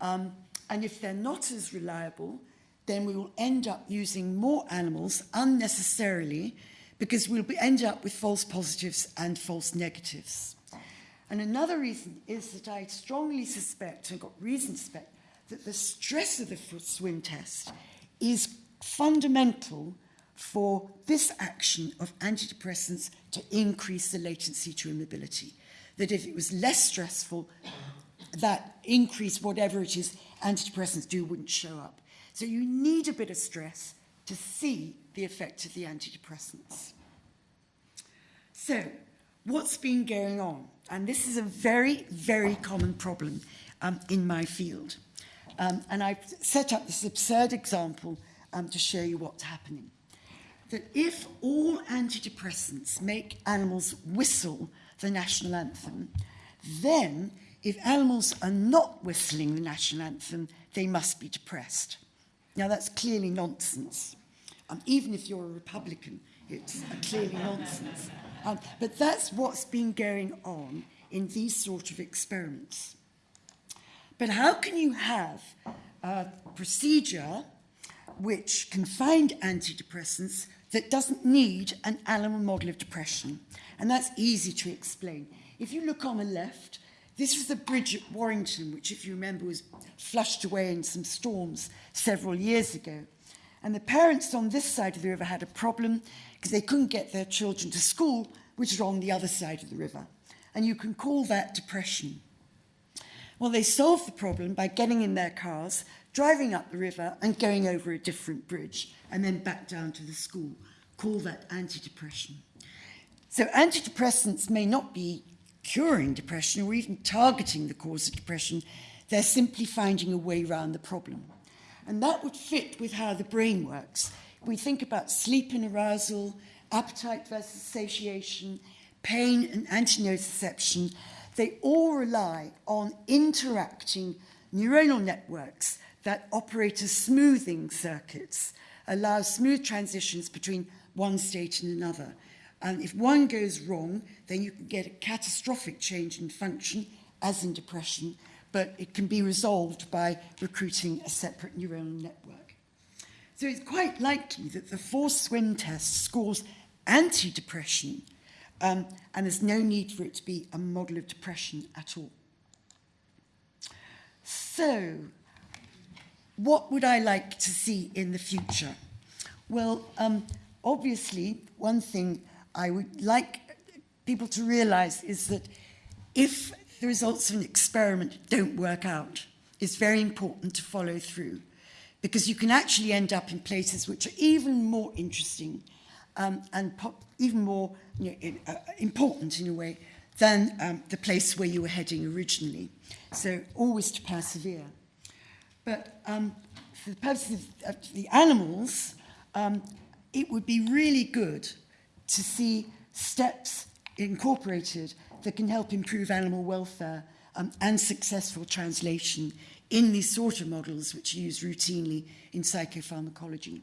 Um, and if they're not as reliable, then we will end up using more animals unnecessarily because we'll be, end up with false positives and false negatives. And another reason is that I strongly suspect, and got reason to suspect, that the stress of the swim test is fundamental for this action of antidepressants to increase the latency to immobility. That if it was less stressful, that increase, whatever it is antidepressants do, wouldn't show up. So you need a bit of stress to see the effect of the antidepressants. So, what's been going on? And this is a very, very common problem um, in my field. Um, and I've set up this absurd example um, to show you what's happening. That if all antidepressants make animals whistle the national anthem, then if animals are not whistling the national anthem, they must be depressed. Now, that's clearly nonsense. Um, even if you're a Republican, it's clearly nonsense. Um, but that's what's been going on in these sort of experiments. But how can you have a procedure which can find antidepressants that doesn't need an animal model of depression? And that's easy to explain. If you look on the left, this was the bridge at Warrington, which, if you remember, was flushed away in some storms several years ago. And the parents on this side of the river had a problem because they couldn't get their children to school, which is on the other side of the river. And you can call that depression. Well, they solved the problem by getting in their cars, driving up the river and going over a different bridge and then back down to the school. Call that antidepression. So antidepressants may not be curing depression or even targeting the cause of depression. They're simply finding a way around the problem. And that would fit with how the brain works. We think about sleep and arousal, appetite versus satiation, pain and antinociception. They all rely on interacting neuronal networks that operate as smoothing circuits, allow smooth transitions between one state and another. And if one goes wrong, then you can get a catastrophic change in function, as in depression, but it can be resolved by recruiting a separate neuronal network. So it's quite likely that the forced swim test scores anti-depression um, and there's no need for it to be a model of depression at all. So, what would I like to see in the future? Well, um, obviously, one thing I would like people to realize is that if the results of an experiment don't work out, it's very important to follow through because you can actually end up in places which are even more interesting um, and even more you know, in, uh, important in a way than um, the place where you were heading originally. So always to persevere. But um, for the purposes of the animals, um, it would be really good to see steps incorporated that can help improve animal welfare um, and successful translation in these sort of models which are used routinely in psychopharmacology.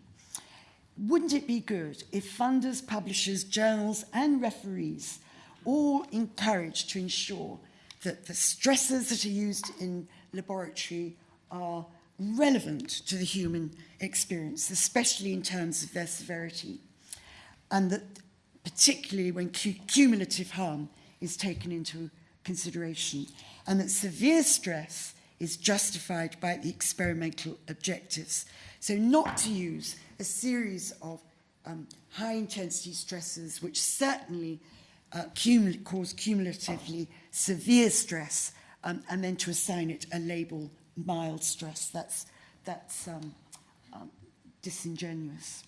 Wouldn't it be good if funders, publishers, journals and referees all encouraged to ensure that the stresses that are used in laboratory are relevant to the human experience, especially in terms of their severity, and that particularly when cumulative harm is taken into consideration, and that severe stress is justified by the experimental objectives. So not to use a series of um, high intensity stresses which certainly uh, cause cumulatively severe stress um, and then to assign it a label mild stress. That's, that's um, um, disingenuous.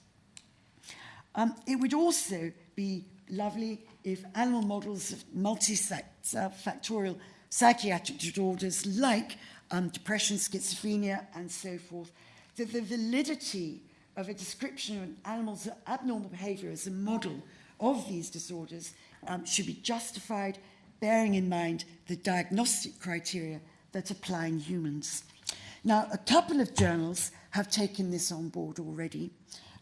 Um, it would also be lovely if animal models of multifactorial psychiatric disorders like um, depression, schizophrenia, and so forth, that the validity of a description of an animal's abnormal behavior as a model of these disorders um, should be justified, bearing in mind the diagnostic criteria that apply in humans. Now, a couple of journals have taken this on board already,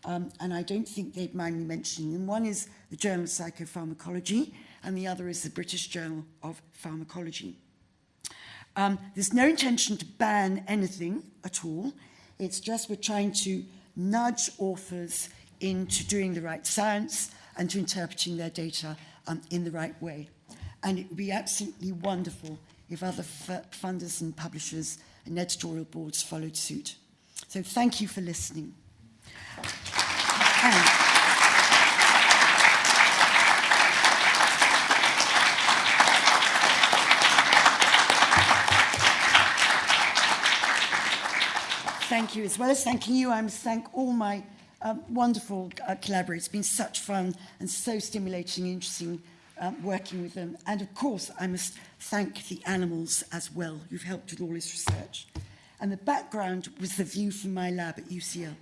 um, and I don't think they'd mind me mentioning them. One is the Journal of Psychopharmacology, and the other is the British Journal of Pharmacology. Um, there's no intention to ban anything at all. It's just we're trying to nudge authors into doing the right science and to interpreting their data um, in the right way. And it would be absolutely wonderful if other funders and publishers and editorial boards followed suit. So thank you for listening. And thank you. As well as thanking you, I must thank all my um, wonderful uh, collaborators. It's been such fun and so stimulating and interesting um, working with them. And of course, I must thank the animals as well, who've helped with all this research. And the background was the view from my lab at UCL.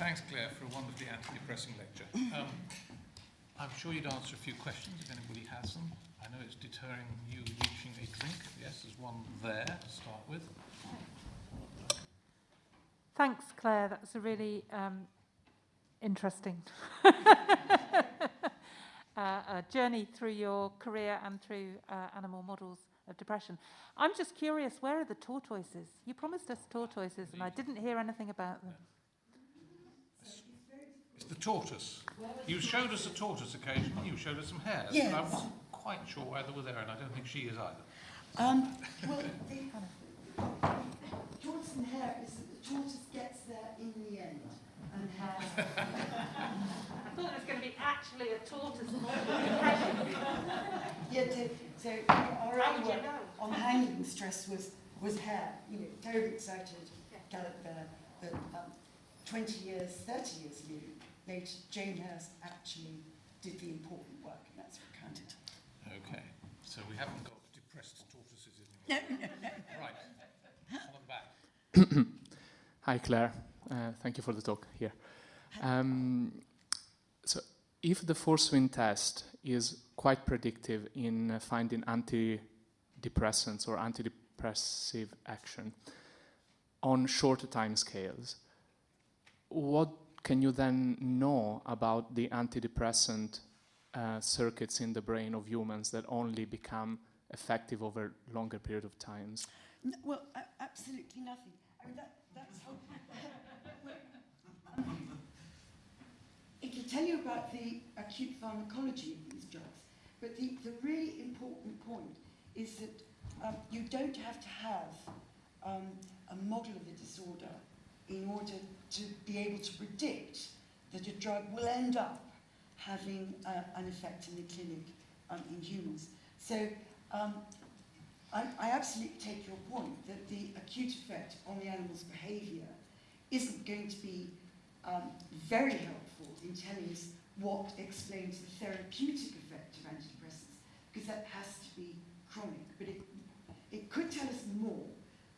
Thanks, Claire, for a wonderfully anti-depressing lecture. Um, I'm sure you'd answer a few questions if anybody has them. I know it's deterring you reaching a drink. Yes, there's one there to start with. Thanks, Claire. That's a really um, interesting uh, journey through your career and through uh, animal models of depression. I'm just curious, where are the tortoises? You promised us tortoises, and I didn't hear anything about them. It's the tortoise. You showed us a tortoise occasionally, you showed us some hares, yes. But I wasn't quite sure why they were there, and I don't think she is either. Um, well, the tortoise and hare is that the tortoise gets there in the end and has. I thought it was going to be actually a tortoise yeah, so, so our own work on handling stress was, was hare. You know, terribly excited, Gallup there, but um, 20 years, 30 years later, Jane Hurst actually did the important work, and that's what counted. Okay, so we haven't got depressed tortoises in the No, no, no. Right, on back. Hi, Claire. Uh, thank you for the talk here. Um, so, if the forced swim test is quite predictive in uh, finding antidepressants or antidepressive action on shorter time scales, what can you then know about the antidepressant uh, circuits in the brain of humans that only become effective over longer period of times? N- well, a- absolutely nothing. I mean, that, that's how. it will tell you about the acute pharmacology of these drugs, but the, the really important point is that um, you don't have to have um, a model of the disorder in order to be able to predict that a drug will end up having uh, an effect in the clinic um, in humans. So um, I, I absolutely take your point that the acute effect on the animal's behaviour isn't going to be um, very helpful in telling us what explains the therapeutic effect of antidepressants, because that has to be chronic. But it, it could tell us more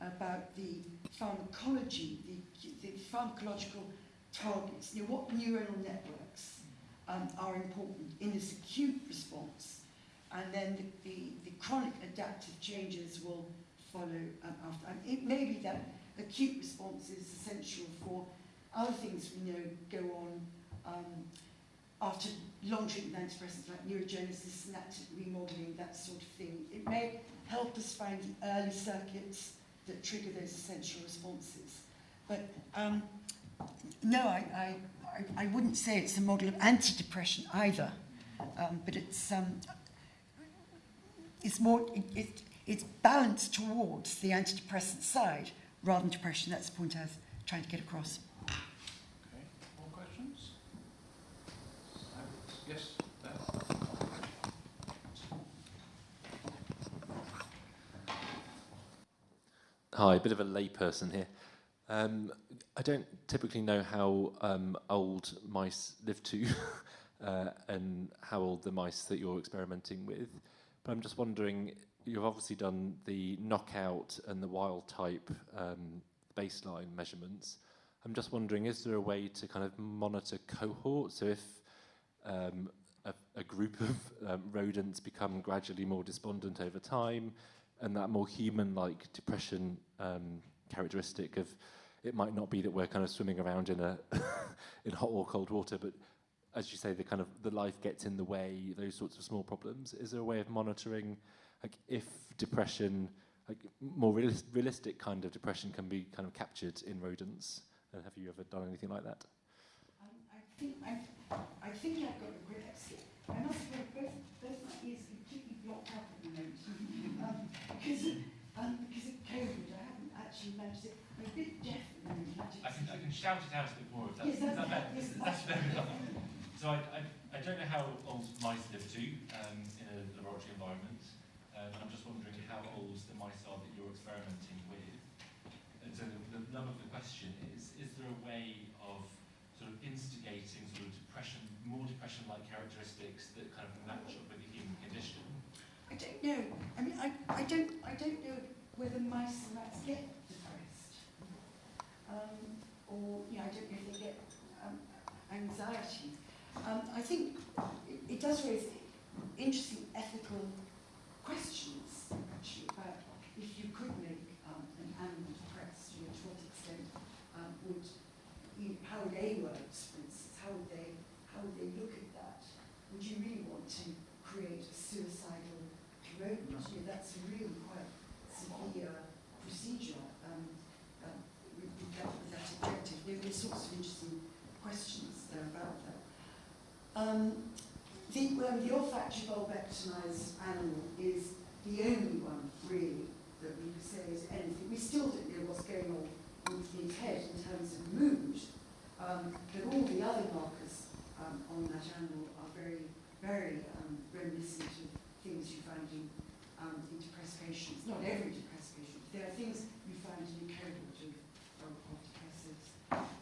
about the pharmacology, the, the pharmacological targets, you know, what neuronal networks um, are important in this acute response and then the, the, the chronic adaptive changes will follow um, after. And it may be that acute response is essential for other things we know go on um, after long treatment antidepressants like neurogenesis, synaptic remodeling, that sort of thing. It may help us find the early circuits that trigger those essential responses. But um, no, I, I, I, I wouldn't say it's a model of antidepression either. Um, but it's um, it's more it, it, it's balanced towards the antidepressant side rather than depression. That's the point I was trying to get across. Okay. More questions? Yes. there. Hi, a bit of a layperson here. Um, I don't typically know how um, old mice live to uh, and how old the mice that you're experimenting with. But I'm just wondering, you've obviously done the knockout and the wild type um, baseline measurements. I'm just wondering, is there a way to kind of monitor cohorts? So if um, a, a group of um, rodents become gradually more despondent over time, and that more human-like depression um, characteristic of it might not be that we're kind of swimming around in a in hot or cold water, but as you say, the kind of the life gets in the way, those sorts of small problems. Is there a way of monitoring, like if depression, like more realis- realistic kind of depression, can be kind of captured in rodents? And have you ever done anything like that? I think I've, I think I've got a grip. I must admit, both, both my ears completely blocked up at the moment um, because, um, because of COVID. I haven't actually managed it. I'm a bit deaf. I can, I can shout it out a bit more if that's, Yes, that's- that better? yes, That's enough. So I, I, I don't know how old mice live to um, in a laboratory environment. Um, I'm just wondering how old the mice are that you're experimenting with. And so the, the nub of the question is, is there a way of sort of instigating sort of depression, more depression-like characteristics that kind of match up with the human condition? I don't know. I mean, I, I don't I don't know whether mice and rats get um, or you know, I don't know if they get um, anxiety. Um, I think it, it does raise interesting ethical questions actually about if you could make um, an animal depressed, you know, to what extent um, would you know, how would AWERBs, for instance, how would they how would they look at that? Would you really want to create a suicidal rodent? You know, that's a really quite severe procedure um, um, with, with, that, with that objective. There are all sorts of interesting questions there about that. Um, the, well, the olfactory bulbectomized animal is the only one, really, that we say is anything. We still don't know what's going on with his head in terms of mood, um, but all the other markers um, on that animal are very, very um, reminiscent of things you find in, um, in depressed patients. Not every depressed patient. There are things you find in a cohort of, of depressives.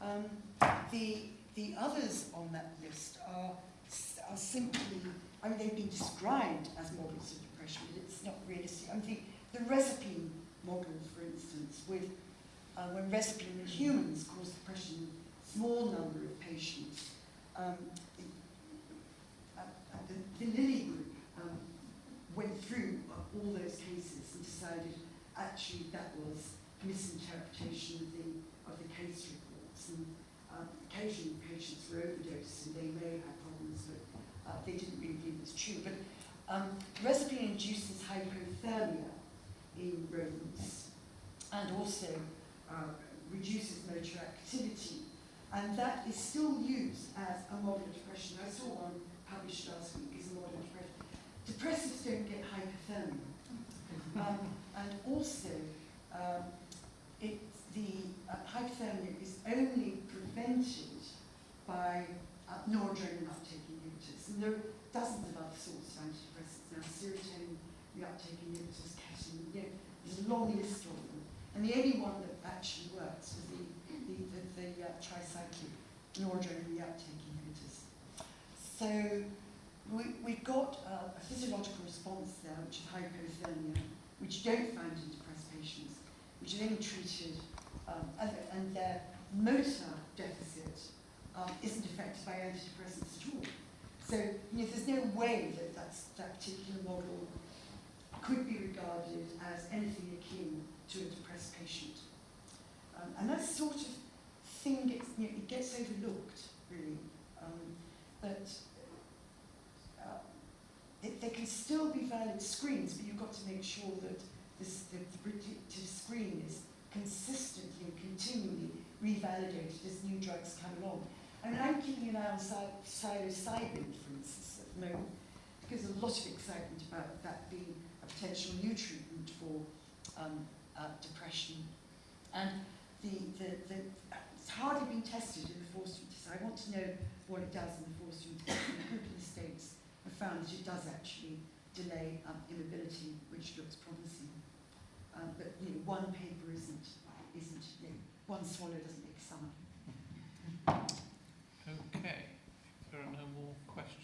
Um, the, the others on that list are, are simply, I mean, they've been described as models of depression, but it's not realistic. I think the Reserpine model, for instance, with uh, when Reserpine in humans caused depression in a small number of patients, um, the, uh, the, the Lilly group um, went through uh, all those cases and decided actually that was misinterpretation of the, of the case reports. And occasionally patients were overdosed and they may have problems, but uh, they didn't really believe it was true. But um, Reserpine induces hypothermia in rodents and also uh, reduces motor activity. And that is still used as a model of depression. I saw one published last week as a model of depression. Depressives don't get hypothermia. Um, and also, um, it, the uh, hypothermia is only prevented by uh, noradrenaline uptake inhibitors. And there are dozens of other sorts of antidepressants now, serotonin reuptake inhibitors, ketamine, you know, there's a long list of them. And the only one that actually works was the, the, the, the uh, tricyclic noradrenaline reuptake inhibitors. So we, we've got uh, a physiological response there, which is hypothermia, which you don't find in depressed patients, which are then treated, um, and their motor deficit um, isn't affected by antidepressants at all. So you know, there's no way that that particular model could be regarded as anything akin to a depressed patient. Um, and that sort of thing gets, you know, it gets overlooked, really. Um, that uh, it, there can still be valid screens, but you've got to make sure that this, the, the predictive screen is consistently and continually revalidated as new drugs come along. I mean, I'm keeping an eye on psil- psilocybin, for instance, at the moment, because there's a lot of excitement about that being a potential new treatment for um, uh, depression. And the, the, the, it's hardly been tested in the forced test. I want to know what it does in the forced test. And a group in the States have found that it does actually delay um, immobility, which looks promising. Um, but you know, one paper isn't, isn't you know, one swallow doesn't make summer. Okay, if there are no more questions.